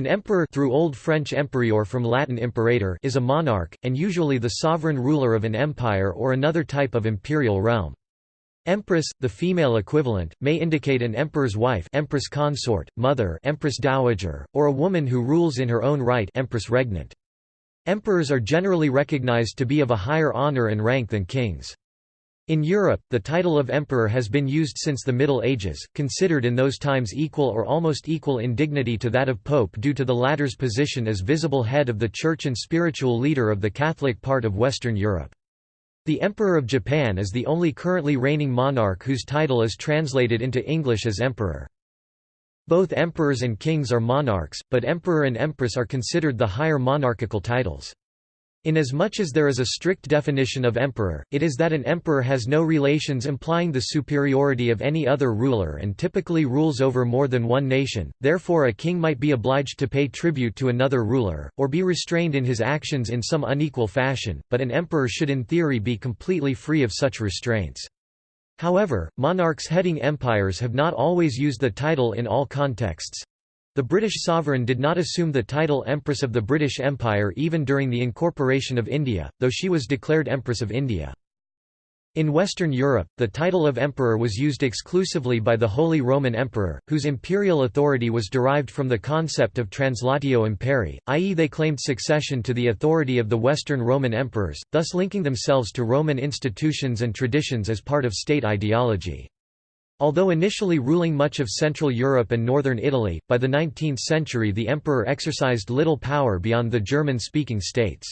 An emperor through Old French emperior from Latin imperator is a monarch, and usually the sovereign ruler of an empire or another type of imperial realm. Empress, the female equivalent, may indicate an emperor's wife empress consort, mother empress dowager, or a woman who rules in her own right empress regnant. Emperors are generally recognized to be of a higher honor and rank than kings. In Europe, the title of emperor has been used since the Middle Ages, considered in those times equal or almost equal in dignity to that of pope due to the latter's position as visible head of the church and spiritual leader of the Catholic part of Western Europe. The Emperor of Japan is the only currently reigning monarch whose title is translated into English as emperor. Both emperors and kings are monarchs, but emperor and empress are considered the higher monarchical titles. Inasmuch as there is a strict definition of emperor, it is that an emperor has no relations implying the superiority of any other ruler and typically rules over more than one nation, therefore a king might be obliged to pay tribute to another ruler, or be restrained in his actions in some unequal fashion, but an emperor should in theory be completely free of such restraints. However, monarchs heading empires have not always used the title in all contexts, the British sovereign did not assume the title Empress of the British Empire even during the incorporation of India, though she was declared Empress of India. In Western Europe, the title of emperor was used exclusively by the Holy Roman Emperor, whose imperial authority was derived from the concept of translatio imperii, i.e. they claimed succession to the authority of the Western Roman emperors, thus linking themselves to Roman institutions and traditions as part of state ideology. Although initially ruling much of Central Europe and northern Italy, by the 19th century the emperor exercised little power beyond the German-speaking states.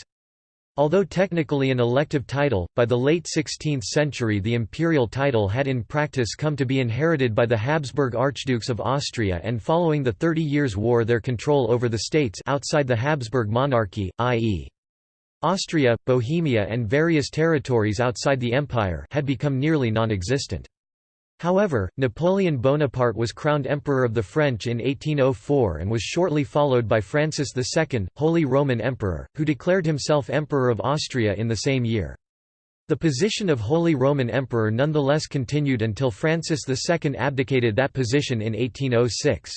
Although technically an elective title, by the late 16th century the imperial title had in practice come to be inherited by the Habsburg Archdukes of Austria and following the Thirty Years' War their control over the states outside the Habsburg monarchy, i.e. Austria, Bohemia and various territories outside the empire had become nearly non-existent. However, Napoleon Bonaparte was crowned Emperor of the French in 1804 and was shortly followed by Francis II, Holy Roman Emperor, who declared himself Emperor of Austria in the same year. The position of Holy Roman Emperor nonetheless continued until Francis II abdicated that position in 1806.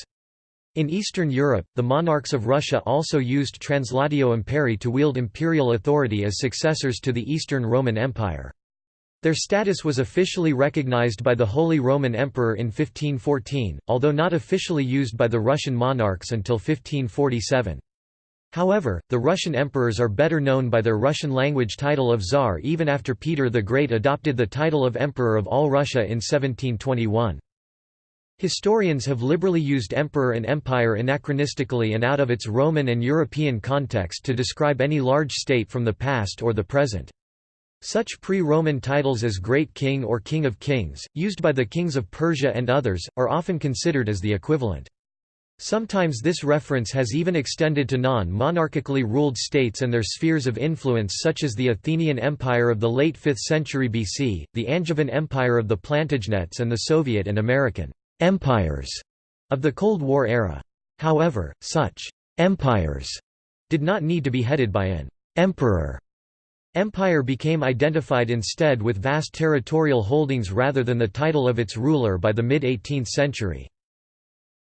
In Eastern Europe, the monarchs of Russia also used translatio Imperii to wield imperial authority as successors to the Eastern Roman Empire. Their status was officially recognized by the Holy Roman Emperor in 1514, although not officially used by the Russian monarchs until 1547. However, the Russian emperors are better known by their Russian-language title of Tsar even after Peter the Great adopted the title of Emperor of all Russia in 1721. Historians have liberally used emperor and empire anachronistically and out of its Roman and European context to describe any large state from the past or the present. Such pre-Roman titles as Great King or King of Kings, used by the kings of Persia and others, are often considered as the equivalent. Sometimes this reference has even extended to non-monarchically ruled states and their spheres of influence such as the Athenian Empire of the late 5th century BC, the Angevin Empire of the Plantagenets and the Soviet and American empires of the Cold War era. However, such empires did not need to be headed by an emperor Empire became identified instead with vast territorial holdings rather than the title of its ruler by the mid-18th century.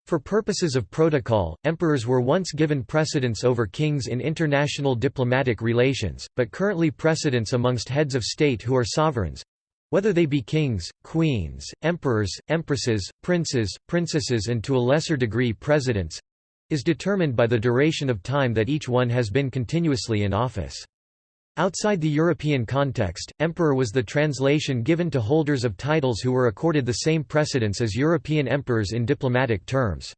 For purposes of protocol, emperors were once given precedence over kings in international diplomatic relations, but currently precedence amongst heads of state who are sovereigns—whether they be kings, queens, emperors, empresses, princes, princesses and to a lesser degree presidents—is determined by the duration of time that each one has been continuously in office. Outside the European context, emperor was the translation given to holders of titles who were accorded the same precedence as European emperors in diplomatic terms.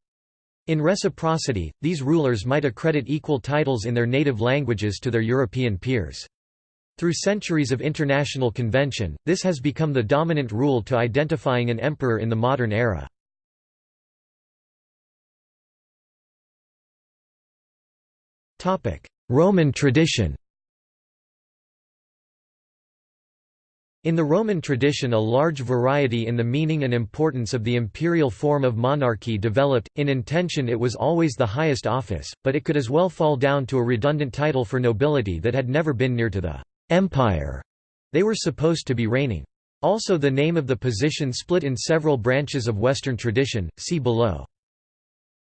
In reciprocity, these rulers might accredit equal titles in their native languages to their European peers. Through centuries of international convention, this has become the dominant rule to identifying an emperor in the modern era. Roman tradition In the Roman tradition a large variety in the meaning and importance of the imperial form of monarchy developed, in intention it was always the highest office, but it could as well fall down to a redundant title for nobility that had never been near to the «empire» they were supposed to be reigning. Also the name of the position split in several branches of Western tradition, see below.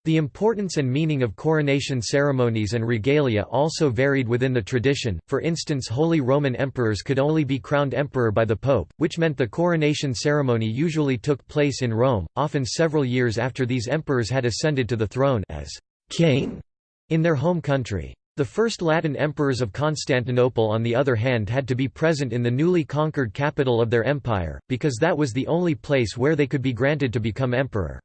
The importance and meaning of coronation ceremonies and regalia also varied within the tradition, for instance Holy Roman Emperors could only be crowned emperor by the Pope, which meant the coronation ceremony usually took place in Rome, often several years after these emperors had ascended to the throne as king in their home country. The first Latin emperors of Constantinople on the other hand had to be present in the newly conquered capital of their empire, because that was the only place where they could be granted to become emperor.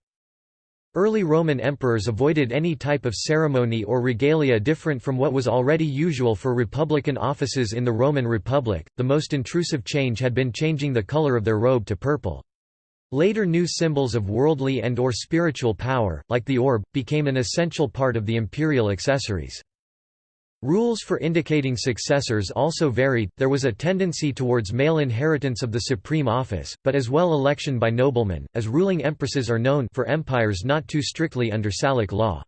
Early Roman emperors avoided any type of ceremony or regalia different from what was already usual for republican offices in the Roman Republic. The most intrusive change had been changing the color of their robe to purple. Later new symbols of worldly and or spiritual power, like the orb, became an essential part of the imperial accessories. Rules for indicating successors also varied, there was a tendency towards male inheritance of the supreme office, but as well election by noblemen, as ruling empresses are known for empires not too strictly under Salic law.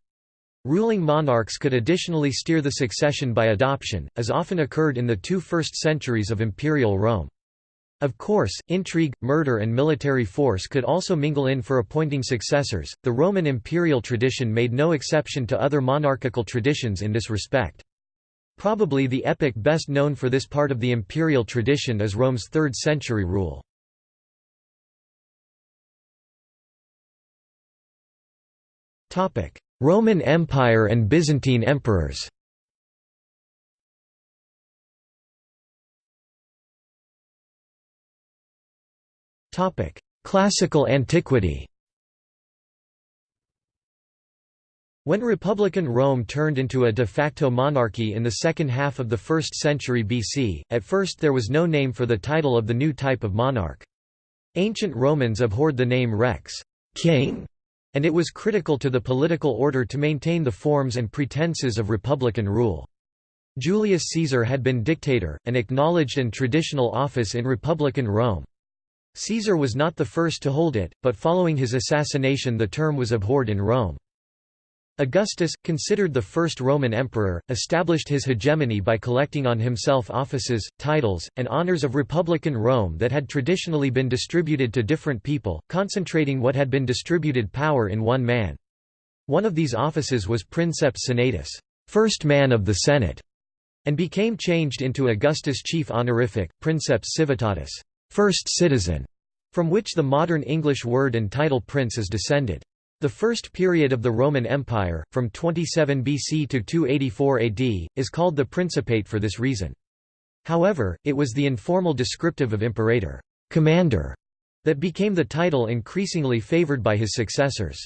Ruling monarchs could additionally steer the succession by adoption, as often occurred in the two first centuries of imperial Rome. Of course, intrigue, murder, and military force could also mingle in for appointing successors. The Roman imperial tradition made no exception to other monarchical traditions in this respect. Probably the epic best known for this part of the imperial tradition is Rome's 3rd century rule. Roman Empire and Byzantine emperors. Classical antiquity When Republican Rome turned into a de facto monarchy in the second half of the 1st century BC, at first there was no name for the title of the new type of monarch. Ancient Romans abhorred the name rex king", and it was critical to the political order to maintain the forms and pretenses of republican rule. Julius Caesar had been dictator, an acknowledged and traditional office in republican Rome. Caesar was not the first to hold it, but following his assassination the term was abhorred in Rome. Augustus, considered the first Roman emperor, established his hegemony by collecting on himself offices, titles, and honors of republican Rome that had traditionally been distributed to different people, concentrating what had been distributed power in one man. One of these offices was princeps senatus first man of the Senate", and became changed into Augustus' chief honorific, princeps civitatis first citizen", from which the modern English word and title prince is descended. The first period of the Roman Empire, from 27 BC to 284 AD, is called the Principate for this reason. However, it was the informal descriptive of imperator commander", that became the title increasingly favored by his successors.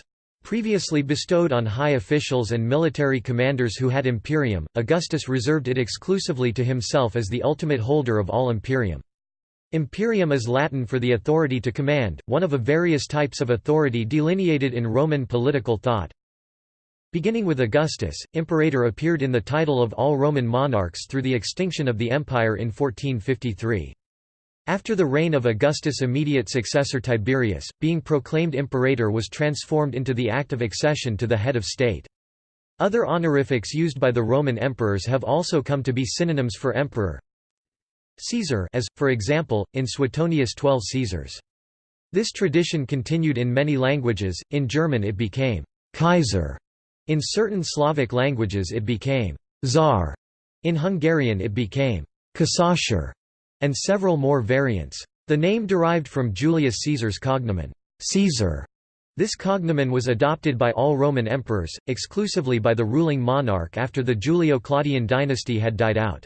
Previously bestowed on high officials and military commanders who had imperium, Augustus reserved it exclusively to himself as the ultimate holder of all imperium. Imperium is Latin for the authority to command, one of a various types of authority delineated in Roman political thought. Beginning with Augustus, imperator appeared in the title of all Roman monarchs through the extinction of the empire in 1453. After the reign of Augustus' immediate successor Tiberius, being proclaimed imperator was transformed into the act of accession to the head of state. Other honorifics used by the Roman emperors have also come to be synonyms for emperor. Caesar as, for example, in Suetonius 12 Caesars. This tradition continued in many languages, in German it became Kaiser, in certain Slavic languages it became Tsar, in Hungarian it became Kaiser, and several more variants. The name derived from Julius Caesar's cognomen, Caesar. This cognomen was adopted by all Roman emperors, exclusively by the ruling monarch after the Julio-Claudian dynasty had died out.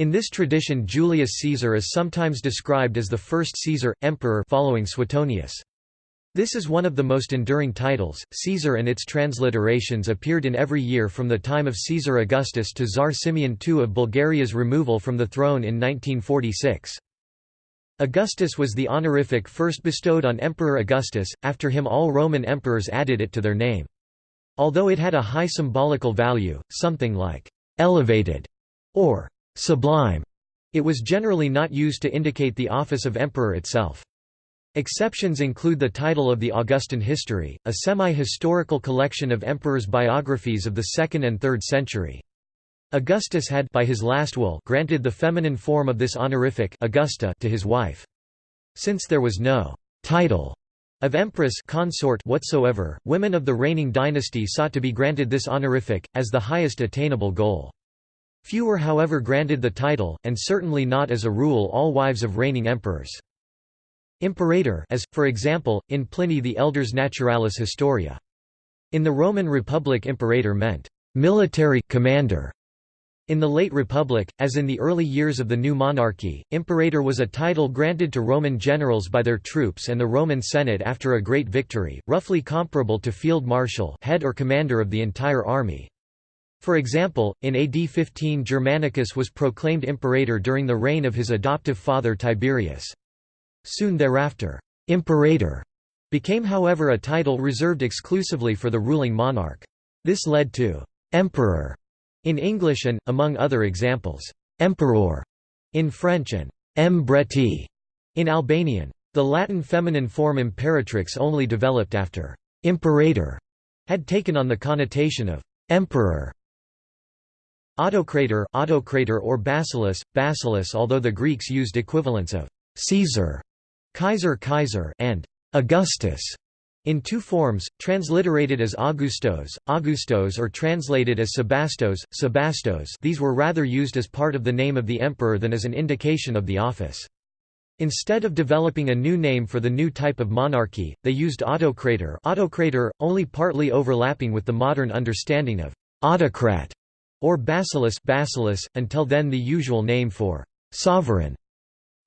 In this tradition Julius Caesar is sometimes described as the first Caesar, emperor following Suetonius. This is one of the most enduring titles. Caesar and its transliterations appeared in every year from the time of Caesar Augustus to Tsar Simeon II of Bulgaria's removal from the throne in 1946. Augustus was the honorific first bestowed on Emperor Augustus, after him all Roman emperors added it to their name. Although it had a high symbolical value, something like «elevated» or sublime. It was generally not used to indicate the office of emperor itself. Exceptions include the title of the Augustan History, a semi-historical collection of emperors' biographies of the 2nd and 3rd century. Augustus had by his last will granted the feminine form of this honorific Augusta to his wife. Since there was no title Of empress consort whatsoever, women of the reigning dynasty sought to be granted this honorific, as the highest attainable goal. Few were however granted the title, and certainly not as a rule all wives of reigning emperors. Imperator as, for example, in Pliny the Elder's Naturalis Historia. In the Roman Republic imperator meant, "...military commander", in the late Republic, as in the early years of the new monarchy, imperator was a title granted to Roman generals by their troops and the Roman Senate after a great victory, roughly comparable to field marshal head or commander of the entire army. For example, in AD 15 Germanicus was proclaimed imperator during the reign of his adoptive father Tiberius. Soon thereafter, imperator became however a title reserved exclusively for the ruling monarch. This led to emperor in English and, among other examples, emperor in French and embreti in Albanian. The Latin feminine form imperatrix only developed after imperator had taken on the connotation of emperor. Autocrator, autocrator or basileus, basileus although the Greeks used equivalents of Caesar, Kaiser Kaiser and Augustus in two forms, transliterated as Augustos, Augustos or translated as Sebastos, Sebastos these were rather used as part of the name of the emperor than as an indication of the office. Instead of developing a new name for the new type of monarchy, they used autocrator, autocrator only partly overlapping with the modern understanding of autocrat or basileus, basileus until then the usual name for sovereign.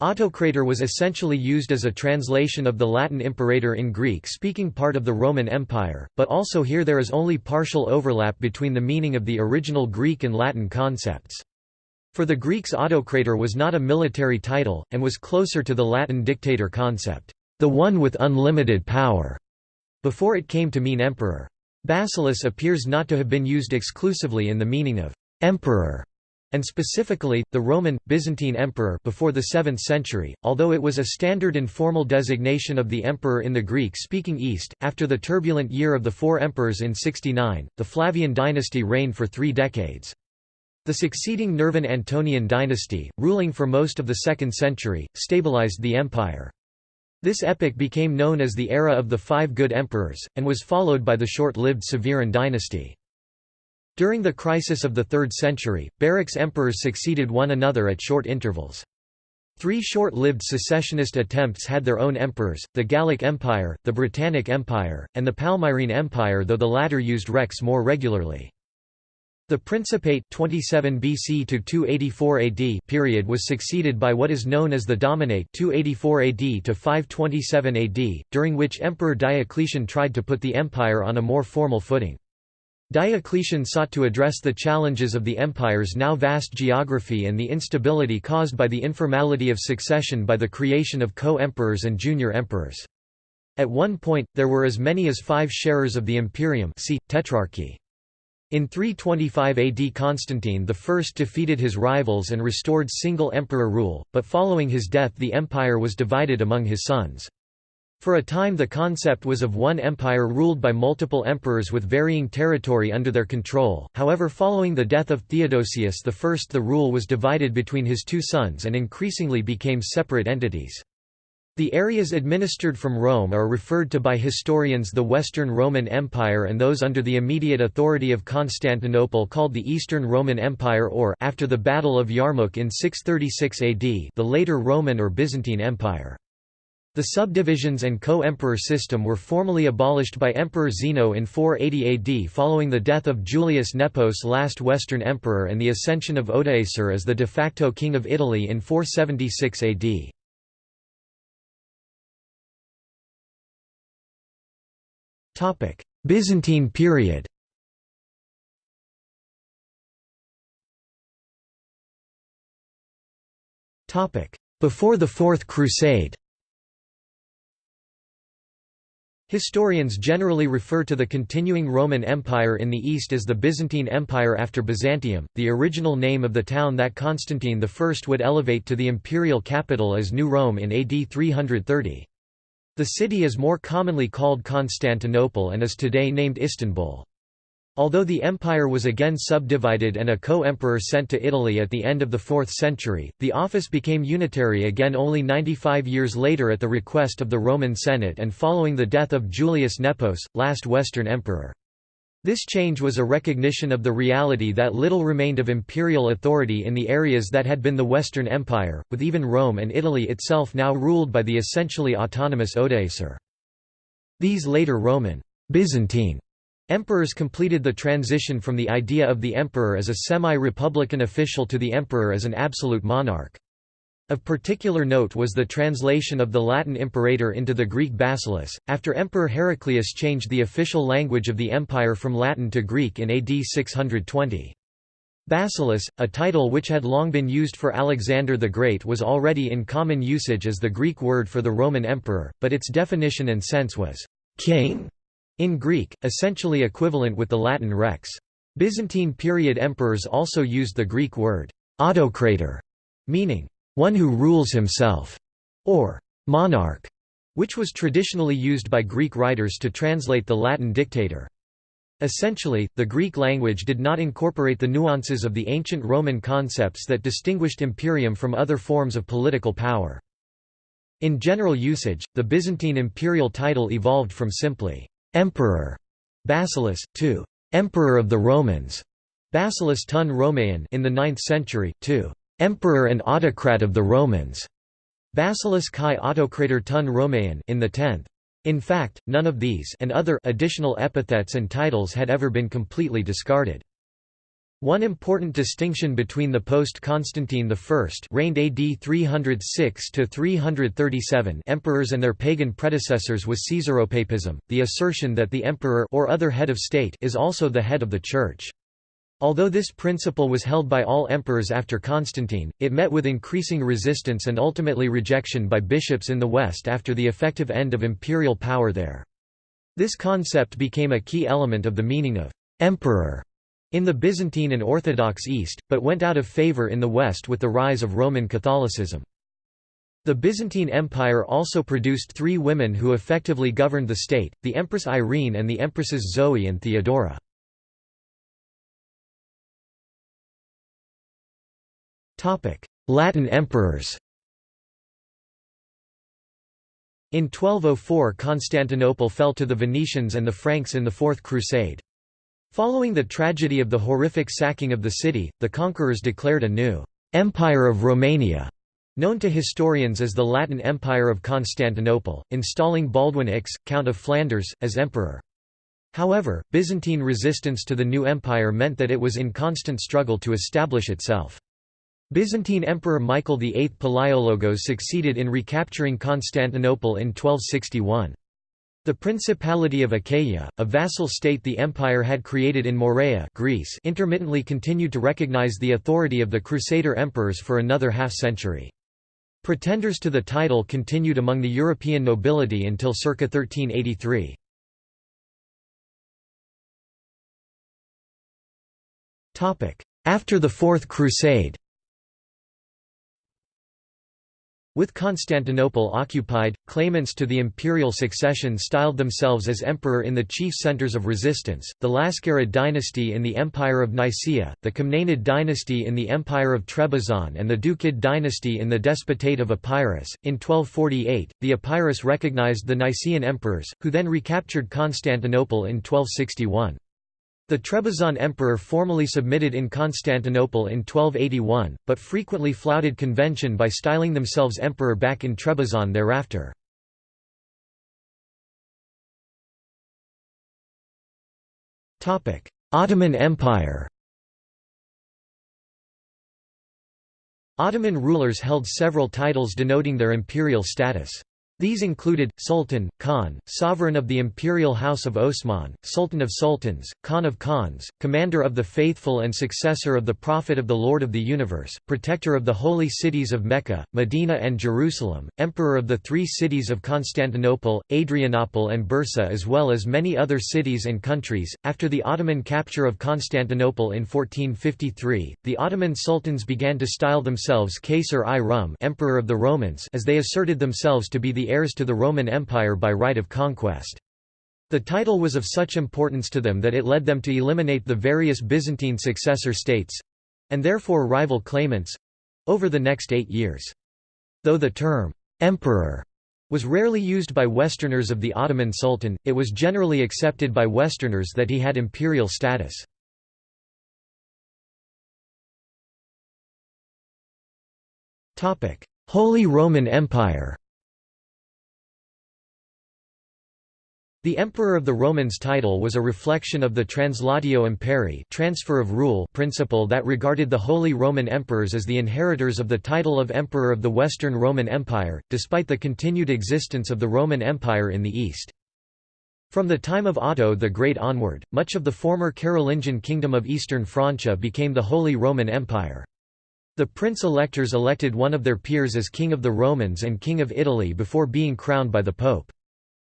Autocrator was essentially used as a translation of the Latin imperator in Greek-speaking part of the Roman Empire, but also here there is only partial overlap between the meaning of the original Greek and Latin concepts. For the Greeks autocrator was not a military title, and was closer to the Latin dictator concept, the one with unlimited power, before it came to mean emperor. Basileus appears not to have been used exclusively in the meaning of emperor and specifically, the Roman, Byzantine emperor before the 7th century, although it was a standard informal designation of the emperor in the Greek-speaking East. After the turbulent year of the four emperors in 69, the Flavian dynasty reigned for three decades. The succeeding Nerva-Antonine dynasty, ruling for most of the 2nd century, stabilized the empire. This epoch became known as the Era of the Five Good Emperors, and was followed by the short-lived Severan dynasty. During the crisis of the 3rd century, barracks emperors succeeded one another at short intervals. Three short-lived secessionist attempts had their own emperors, the Gallic Empire, the Britannic Empire, and the Palmyrene Empire though the latter used rex more regularly. The Principate 27 BC to 284 AD period was succeeded by what is known as the Dominate 284 AD to 527 AD, during which Emperor Diocletian tried to put the empire on a more formal footing. Diocletian sought to address the challenges of the empire's now vast geography and the instability caused by the informality of succession by the creation of co-emperors and junior emperors. At one point, there were as many as five sharers of the imperium see, tetrarchy. In 325 AD Constantine I defeated his rivals and restored single emperor rule, but following his death the empire was divided among his sons. For a time the concept was of one empire ruled by multiple emperors with varying territory under their control, however following the death of Theodosius I the rule was divided between his two sons and increasingly became separate entities. The areas administered from Rome are referred to by historians the Western Roman Empire and those under the immediate authority of Constantinople called the Eastern Roman Empire or after the Battle of Yarmouk in 636 AD the later Roman or Byzantine Empire. The subdivisions and co-emperor system were formally abolished by Emperor Zeno in 480 AD following the death of Julius Nepos last Western emperor and the ascension of Odoacer as the de facto king of Italy in 476 AD. Byzantine period. Topic: Before the Fourth Crusade. Historians generally refer to the continuing Roman Empire in the east as the Byzantine Empire after Byzantium, the original name of the town that Constantine I would elevate to the imperial capital as New Rome in AD 330. The city is more commonly called Constantinople and is today named Istanbul. Although the empire was again subdivided and a co-emperor sent to Italy at the end of the 4th century, the office became unitary again only 95 years later at the request of the Roman Senate and following the death of Julius Nepos, last Western emperor. This change was a recognition of the reality that little remained of imperial authority in the areas that had been the Western Empire, with even Rome and Italy itself now ruled by the essentially autonomous Odoacer. These later Roman Byzantine Emperors completed the transition from the idea of the emperor as a semi-republican official to the emperor as an absolute monarch. Of particular note was the translation of the Latin imperator into the Greek basileus, after Emperor Heraclius changed the official language of the empire from Latin to Greek in AD 620. Basileus, a title which had long been used for Alexander the Great was already in common usage as the Greek word for the Roman emperor, but its definition and sense was king in Greek, essentially equivalent with the Latin rex. Byzantine period emperors also used the Greek word autocrator, meaning one who rules himself, or monarch, which was traditionally used by Greek writers to translate the Latin dictator. Essentially, the Greek language did not incorporate the nuances of the ancient Roman concepts that distinguished imperium from other forms of political power. In general usage, the Byzantine imperial title evolved from simply emperor Basileus, to emperor of the Romans Basileus ton Romaean in the 9th century, to emperor and autocrat of the Romans Basileus kai autocrator ton Romaean in the 10th. In fact, none of these and other additional epithets and titles had ever been completely discarded. One important distinction between the post-Constantine I reigned AD 306 to 337 emperors and their pagan predecessors was Caesaropapism, the assertion that the emperor or other head of state is also the head of the church. Although this principle was held by all emperors after Constantine, it met with increasing resistance and ultimately rejection by bishops in the West after the effective end of imperial power there. This concept became a key element of the meaning of emperor in the Byzantine and Orthodox East, but went out of favor in the West with the rise of Roman Catholicism. The Byzantine Empire also produced three women who effectively governed the state, the Empress Irene and the Empresses Zoe and Theodora. Latin emperors In 1204 Constantinople fell to the Venetians and the Franks in the Fourth Crusade. Following the tragedy of the horrific sacking of the city, the conquerors declared a new «Empire of Romania», known to historians as the Latin Empire of Constantinople, installing Baldwin X, Count of Flanders, as emperor. However, Byzantine resistance to the new empire meant that it was in constant struggle to establish itself. Byzantine Emperor Michael VIII Palaiologos succeeded in recapturing Constantinople in 1261. The Principality of Achaia, a vassal state the empire had created in Morea Greece intermittently continued to recognize the authority of the Crusader emperors for another half-century. Pretenders to the title continued among the European nobility until circa 1383. After the Fourth Crusade With Constantinople occupied, claimants to the imperial succession styled themselves as emperor in the chief centers of resistance, the Laskarid dynasty in the Empire of Nicaea, the Comnenid dynasty in the Empire of Trebizond and the Ducid dynasty in the Despotate of Epirus. In 1248, the Epirus recognized the Nicaean emperors, who then recaptured Constantinople in 1261. The Trebizond emperor formally submitted in Constantinople in 1281, but frequently flouted convention by styling themselves emperor back in Trebizond thereafter. Ottoman Empire Ottoman rulers held several titles denoting their imperial status. These included, Sultan, Khan, sovereign of the imperial house of Osman, Sultan of Sultans, Khan of Khans, commander of the faithful and successor of the Prophet of the Lord of the Universe, protector of the holy cities of Mecca, Medina and Jerusalem, emperor of the three cities of Constantinople, Adrianople and Bursa as well as many other cities and countries. After the Ottoman capture of Constantinople in 1453, the Ottoman sultans began to style themselves Kaysar-i-Rum emperor of the Romans as they asserted themselves to be the heirs to the Roman Empire by right of conquest. The title was of such importance to them that it led them to eliminate the various Byzantine successor states—and therefore rival claimants—over the next eight years. Though the term, emperor, was rarely used by Westerners of the Ottoman Sultan, it was generally accepted by Westerners that he had imperial status. Holy Roman Empire The Emperor of the Romans title was a reflection of the translatio imperii transfer of rule principle that regarded the Holy Roman Emperors as the inheritors of the title of Emperor of the Western Roman Empire, despite the continued existence of the Roman Empire in the East. From the time of Otto the Great onward, much of the former Carolingian kingdom of Eastern Francia became the Holy Roman Empire. The prince-electors elected one of their peers as King of the Romans and King of Italy before being crowned by the Pope.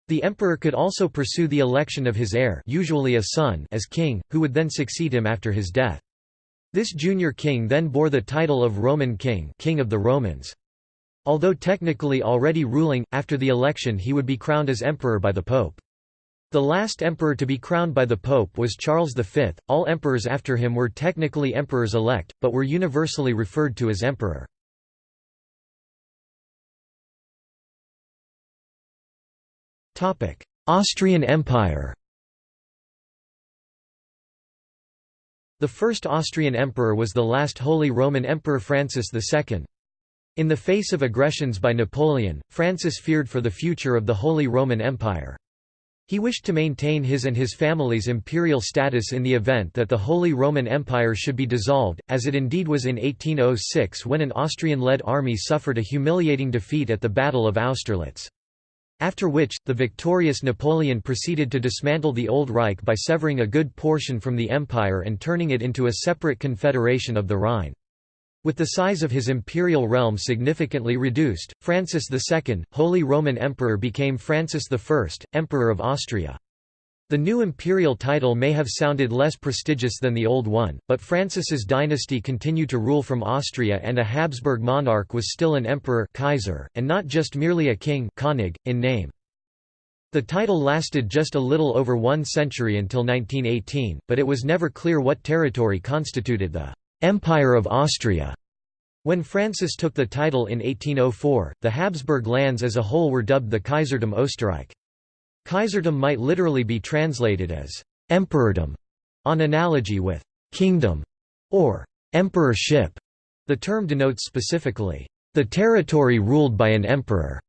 The emperor could also pursue the election of his heir usually a son as king, who would then succeed him after his death. This junior king then bore the title of Roman king, king of the Romans. Although technically already ruling, after the election he would be crowned as emperor by the pope. The last emperor to be crowned by the pope was Charles V. All emperors after him were technically emperors-elect, but were universally referred to as emperor. Austrian Empire The first Austrian emperor was the last Holy Roman Emperor Francis II. In the face of aggressions by Napoleon, Francis feared for the future of the Holy Roman Empire. He wished to maintain his and his family's imperial status in the event that the Holy Roman Empire should be dissolved, as it indeed was in 1806 when an Austrian-led army suffered a humiliating defeat at the Battle of Austerlitz. After which, the victorious Napoleon proceeded to dismantle the Old Reich by severing a good portion from the empire and turning it into a separate confederation of the Rhine. With the size of his imperial realm significantly reduced, Francis II, Holy Roman Emperor became Francis I, Emperor of Austria. The new imperial title may have sounded less prestigious than the old one, but Francis's dynasty continued to rule from Austria and a Habsburg monarch was still an emperor Kaiser, and not just merely a king König, in name. The title lasted just a little over one century until 1918, but it was never clear what territory constituted the «Empire of Austria». When Francis took the title in 1804, the Habsburg lands as a whole were dubbed the Kaisertum Österreich. Kaisertum might literally be translated as emperordom, on analogy with kingdom or emperorship. The term denotes specifically the territory ruled by an emperor,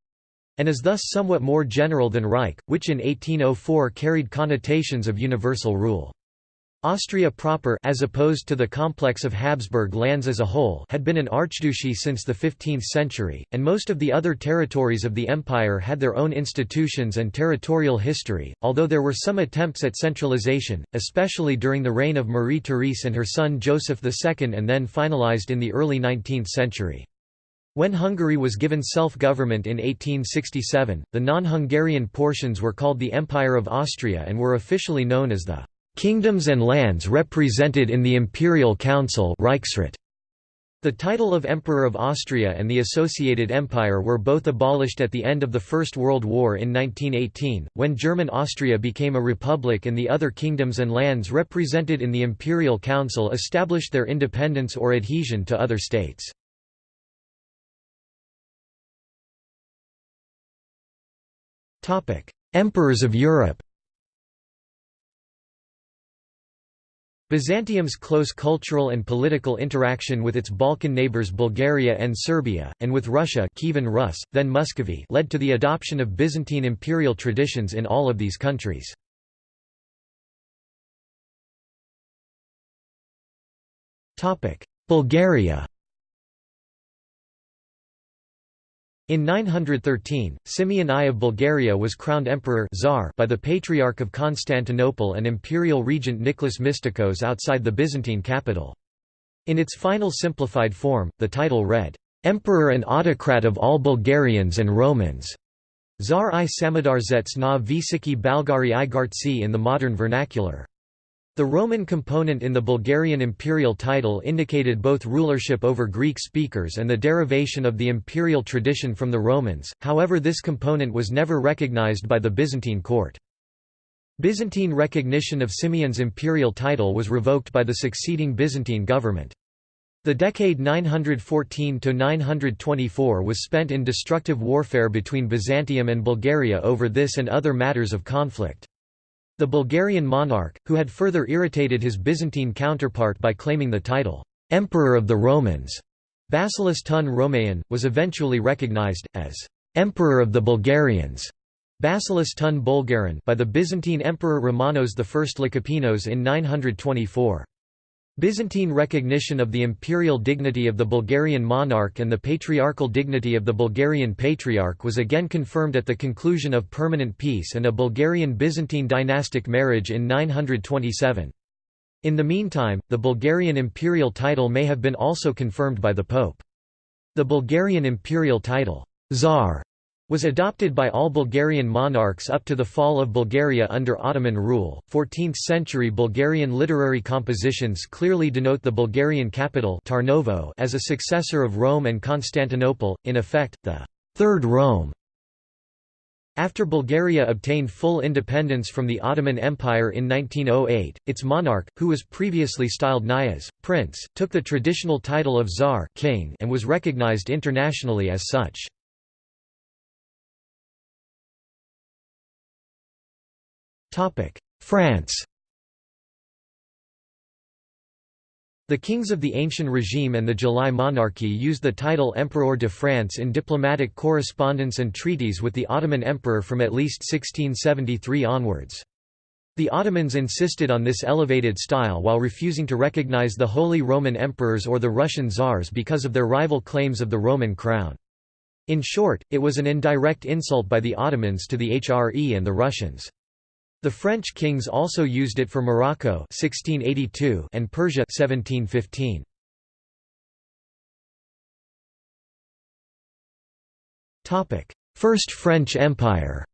and is thus somewhat more general than Reich, which in 1804 carried connotations of universal rule. Austria proper as opposed to the complex of Habsburg lands as a whole had been an archduchy since the 15th century, and most of the other territories of the empire had their own institutions and territorial history, although there were some attempts at centralization, especially during the reign of Marie-Therese and her son Joseph II and then finalized in the early 19th century. When Hungary was given self-government in 1867, the non-Hungarian portions were called the Empire of Austria and were officially known as the Kingdoms and lands represented in the Imperial Council. The title of Emperor of Austria and the associated empire were both abolished at the end of the First World War in 1918, when German Austria became a republic and the other kingdoms and lands represented in the Imperial Council established their independence or adhesion to other states. Emperors of Europe Byzantium's close cultural and political interaction with its Balkan neighbors Bulgaria and Serbia, and with Russia Kievan Rus, then Muscovy led to the adoption of Byzantine imperial traditions in all of these countries. Bulgaria In 913, Simeon I of Bulgaria was crowned emperor Tsar by the Patriarch of Constantinople and imperial regent Nicholas Mystikos outside the Byzantine capital. In its final simplified form, the title read, "'Emperor and Autocrat of all Bulgarians and Romans' Tsar i Samadarzetz na Visiki Balgari i Gartsi in the modern vernacular. The Roman component in the Bulgarian imperial title indicated both rulership over Greek speakers and the derivation of the imperial tradition from the Romans, however this component was never recognized by the Byzantine court. Byzantine recognition of Simeon's imperial title was revoked by the succeeding Byzantine government. The decade 914–924 was spent in destructive warfare between Byzantium and Bulgaria over this and other matters of conflict. The Bulgarian monarch, who had further irritated his Byzantine counterpart by claiming the title, "'Emperor of the Romans' Basilis Tun Romaean, was eventually recognized, as "'Emperor of the Bulgarians' Basilis Tun Bulgarin by the Byzantine Emperor Romanos I Lekapenos in 924. Byzantine recognition of the imperial dignity of the Bulgarian monarch and the patriarchal dignity of the Bulgarian patriarch was again confirmed at the conclusion of permanent peace and a Bulgarian-Byzantine dynastic marriage in 927. In the meantime, the Bulgarian imperial title may have been also confirmed by the Pope. The Bulgarian imperial title, Tsar, was adopted by all Bulgarian monarchs up to the fall of Bulgaria under Ottoman rule. 14th century Bulgarian literary compositions clearly denote the Bulgarian capital Tarnovo as a successor of Rome and Constantinople, in effect, the Third Rome. After Bulgaria obtained full independence from the Ottoman Empire in 1908, its monarch, who was previously styled Knyaz, prince, took the traditional title of Tsar king and was recognized internationally as such. France The kings of the ancient regime and the July monarchy used the title Empereur de France in diplomatic correspondence and treaties with the Ottoman Emperor from at least 1673 onwards. The Ottomans insisted on this elevated style while refusing to recognize the Holy Roman Emperors or the Russian Tsars because of their rival claims of the Roman crown. In short, it was an indirect insult by the Ottomans to the HRE and the Russians. The French kings also used it for Morocco 1682 and Persia 1715. Topic: First French Empire.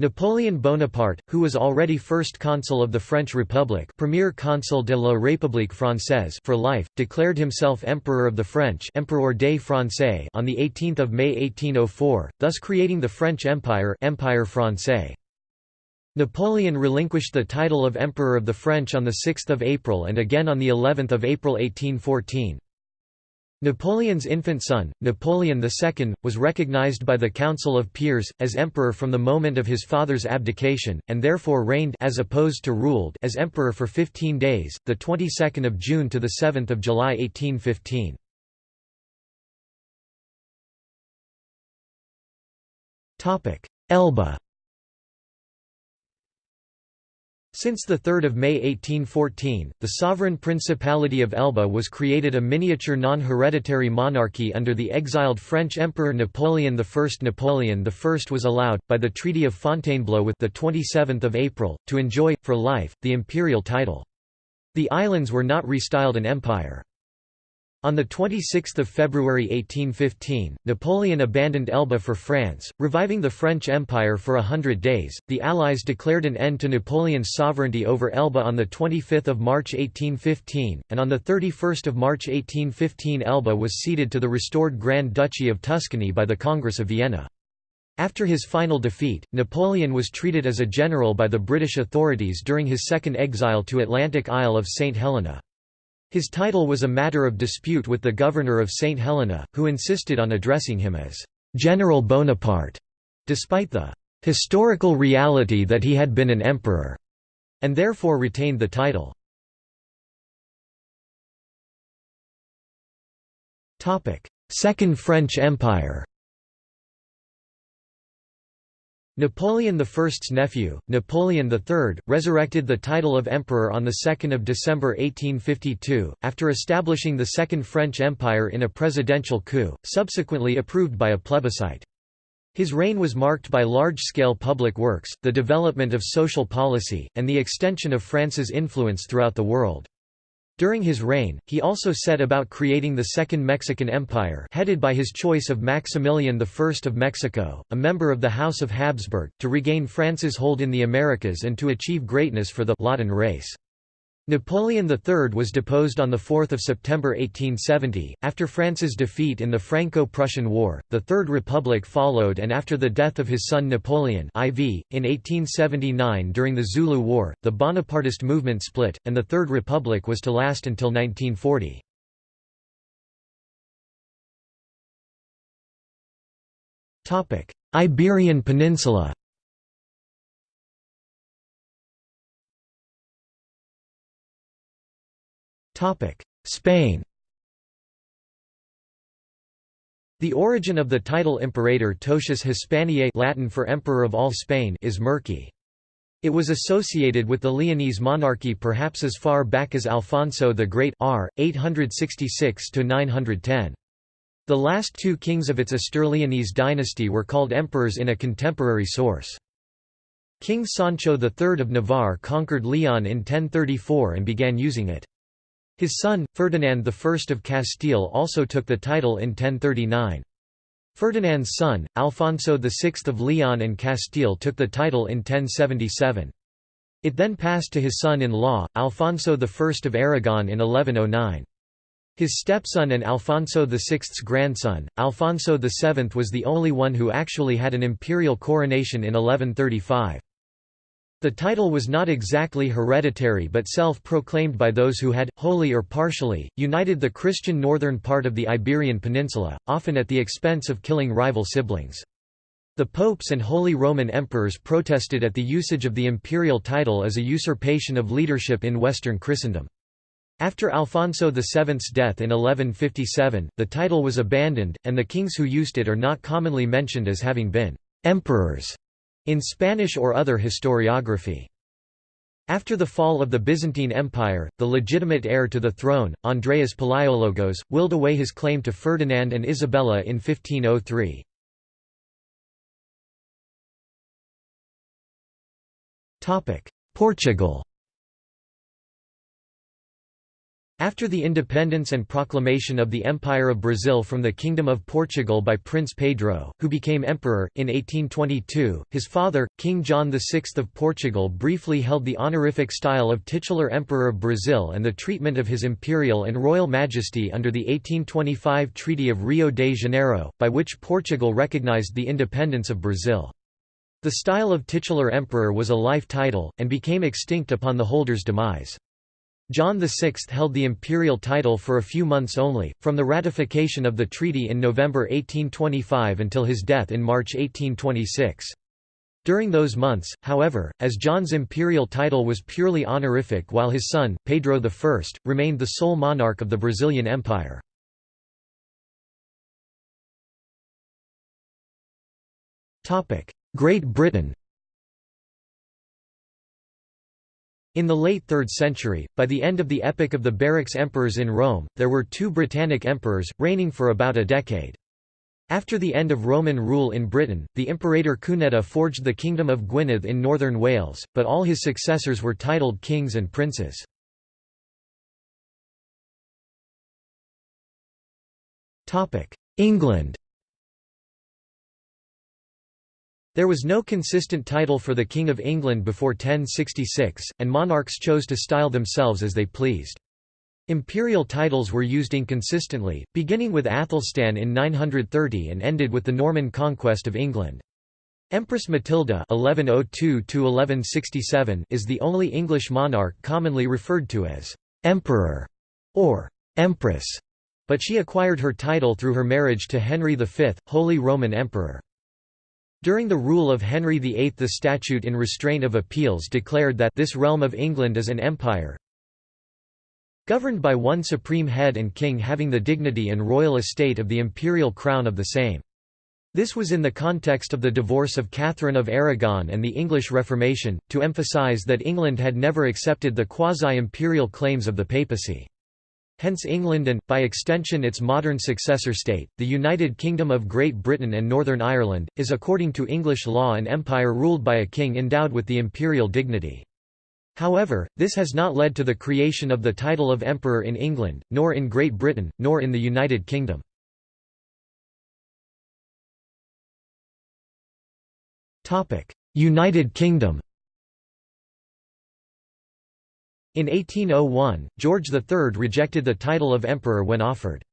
Napoleon Bonaparte, who was already first consul of the French Republic Premier Consul de la République Française for life, declared himself Emperor of the French Empereur des Français on 18 May 1804, thus creating the French Empire Empire Français. Napoleon relinquished the title of Emperor of the French on 6 April and again on of April 1814. Napoleon's infant son, Napoleon II, was recognized by the Council of Peers, as emperor from the moment of his father's abdication, and therefore reigned as opposed to ruled as emperor for 15 days, the 22nd of June to the 7th of July 1815. Elba Since 3 May 1814, the sovereign Principality of Elba was created a miniature non-hereditary monarchy under the exiled French Emperor Napoleon I. Napoleon I was allowed, by the Treaty of Fontainebleau with 27 April, to enjoy, for life, the imperial title. The islands were not restyled an empire. On 26 February 1815, Napoleon abandoned Elba for France, reviving the French Empire for a hundred days. The Allies declared an end to Napoleon's sovereignty over Elba on 25 March 1815, and on 31 March 1815 Elba was ceded to the restored Grand Duchy of Tuscany by the Congress of Vienna. After his final defeat, Napoleon was treated as a general by the British authorities during his second exile to Atlantic Isle of St. Helena. His title was a matter of dispute with the governor of St. Helena, who insisted on addressing him as General Bonaparte, despite the historical reality that he had been an emperor, and therefore retained the title. Second French Empire Napoleon I's nephew, Napoleon III, resurrected the title of emperor on 2 December 1852, after establishing the Second French Empire in a presidential coup, subsequently approved by a plebiscite. His reign was marked by large-scale public works, the development of social policy, and the extension of France's influence throughout the world. During his reign, he also set about creating the Second Mexican Empire headed by his choice of Maximilian I of Mexico, a member of the House of Habsburg, to regain France's hold in the Americas and to achieve greatness for the Latin race. Napoleon III was deposed on 4 September 1870, after France's defeat in the Franco-Prussian War, the Third Republic followed and after the death of his son Napoleon IV, in 1879 during the Zulu War, the Bonapartist movement split, and the Third Republic was to last until 1940. Iberian Peninsula Spain The origin of the title Imperator Totius Hispaniae Latin for Emperor of all Spain is murky. It was associated with the Leonese monarchy perhaps as far back as Alfonso the Great r. 866–910. The last two kings of its Astur-Leonese dynasty were called emperors in a contemporary source. King Sancho III of Navarre conquered Leon in 1034 and began using it. His son, Ferdinand I of Castile also took the title in 1039. Ferdinand's son, Alfonso VI of Leon and Castile took the title in 1077. It then passed to his son-in-law, Alfonso I of Aragon in 1109. His stepson and Alfonso VI's grandson, Alfonso VII was the only one who actually had an imperial coronation in 1135. The title was not exactly hereditary but self-proclaimed by those who had, wholly or partially, united the Christian northern part of the Iberian Peninsula, often at the expense of killing rival siblings. The popes and Holy Roman emperors protested at the usage of the imperial title as a usurpation of leadership in Western Christendom. After Alfonso VII's death in 1157, the title was abandoned, and the kings who used it are not commonly mentioned as having been «emperors» in Spanish or other historiography. After the fall of the Byzantine Empire, the legitimate heir to the throne, Andreas Palaiologos, willed away his claim to Ferdinand and Isabella in 1503. Portugal After the independence and proclamation of the Empire of Brazil from the Kingdom of Portugal by Prince Pedro, who became emperor, in 1822, his father, King John VI of Portugal briefly held the honorific style of titular Emperor of Brazil and the treatment of his imperial and royal majesty under the 1825 Treaty of Rio de Janeiro, by which Portugal recognized the independence of Brazil. The style of titular emperor was a life title, and became extinct upon the holder's demise. John VI held the imperial title for a few months only, from the ratification of the treaty in November 1825 until his death in March 1826. During those months, however, as John's imperial title was purely honorific while his son, Pedro I, remained the sole monarch of the Brazilian Empire. Great Britain In the late 3rd century, by the end of the epoch of the Barracks emperors in Rome, there were two Britannic emperors, reigning for about a decade. After the end of Roman rule in Britain, the Imperator Cunedda forged the Kingdom of Gwynedd in northern Wales, but all his successors were titled kings and princes. England There was no consistent title for the King of England before 1066, and monarchs chose to style themselves as they pleased. Imperial titles were used inconsistently, beginning with Athelstan in 930 and ended with the Norman conquest of England. Empress Matilda (1102–1167) is the only English monarch commonly referred to as emperor or empress, but she acquired her title through her marriage to Henry V, Holy Roman Emperor. During the rule of Henry VIII the statute in restraint of appeals declared that this realm of England is an empire governed by one supreme head and king having the dignity and royal estate of the imperial crown of the same. This was in the context of the divorce of Catherine of Aragon and the English Reformation, to emphasize that England had never accepted the quasi-imperial claims of the papacy. Hence England and, by extension its modern successor state, the United Kingdom of Great Britain and Northern Ireland, is according to English law an empire ruled by a king endowed with the imperial dignity. However, this has not led to the creation of the title of emperor in England, nor in Great Britain, nor in the United Kingdom. United Kingdom In 1801, George III rejected the title of emperor when offered.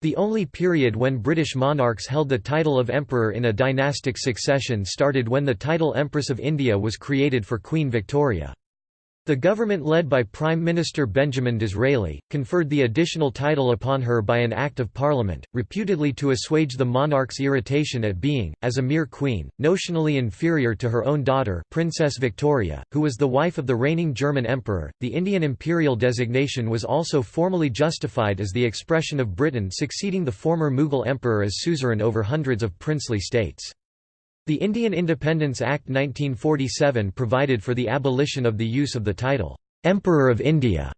The only period when British monarchs held the title of emperor in a dynastic succession started when the title Empress of India was created for Queen Victoria. The government led by Prime Minister Benjamin Disraeli, conferred the additional title upon her by an Act of Parliament, reputedly to assuage the monarch's irritation at being, as a mere queen, notionally inferior to her own daughter Princess Victoria, who was the wife of the reigning German emperor. The Indian imperial designation was also formally justified as the expression of Britain succeeding the former Mughal emperor as suzerain over hundreds of princely states. The Indian Independence Act 1947 provided for the abolition of the use of the title, "'Emperor of India'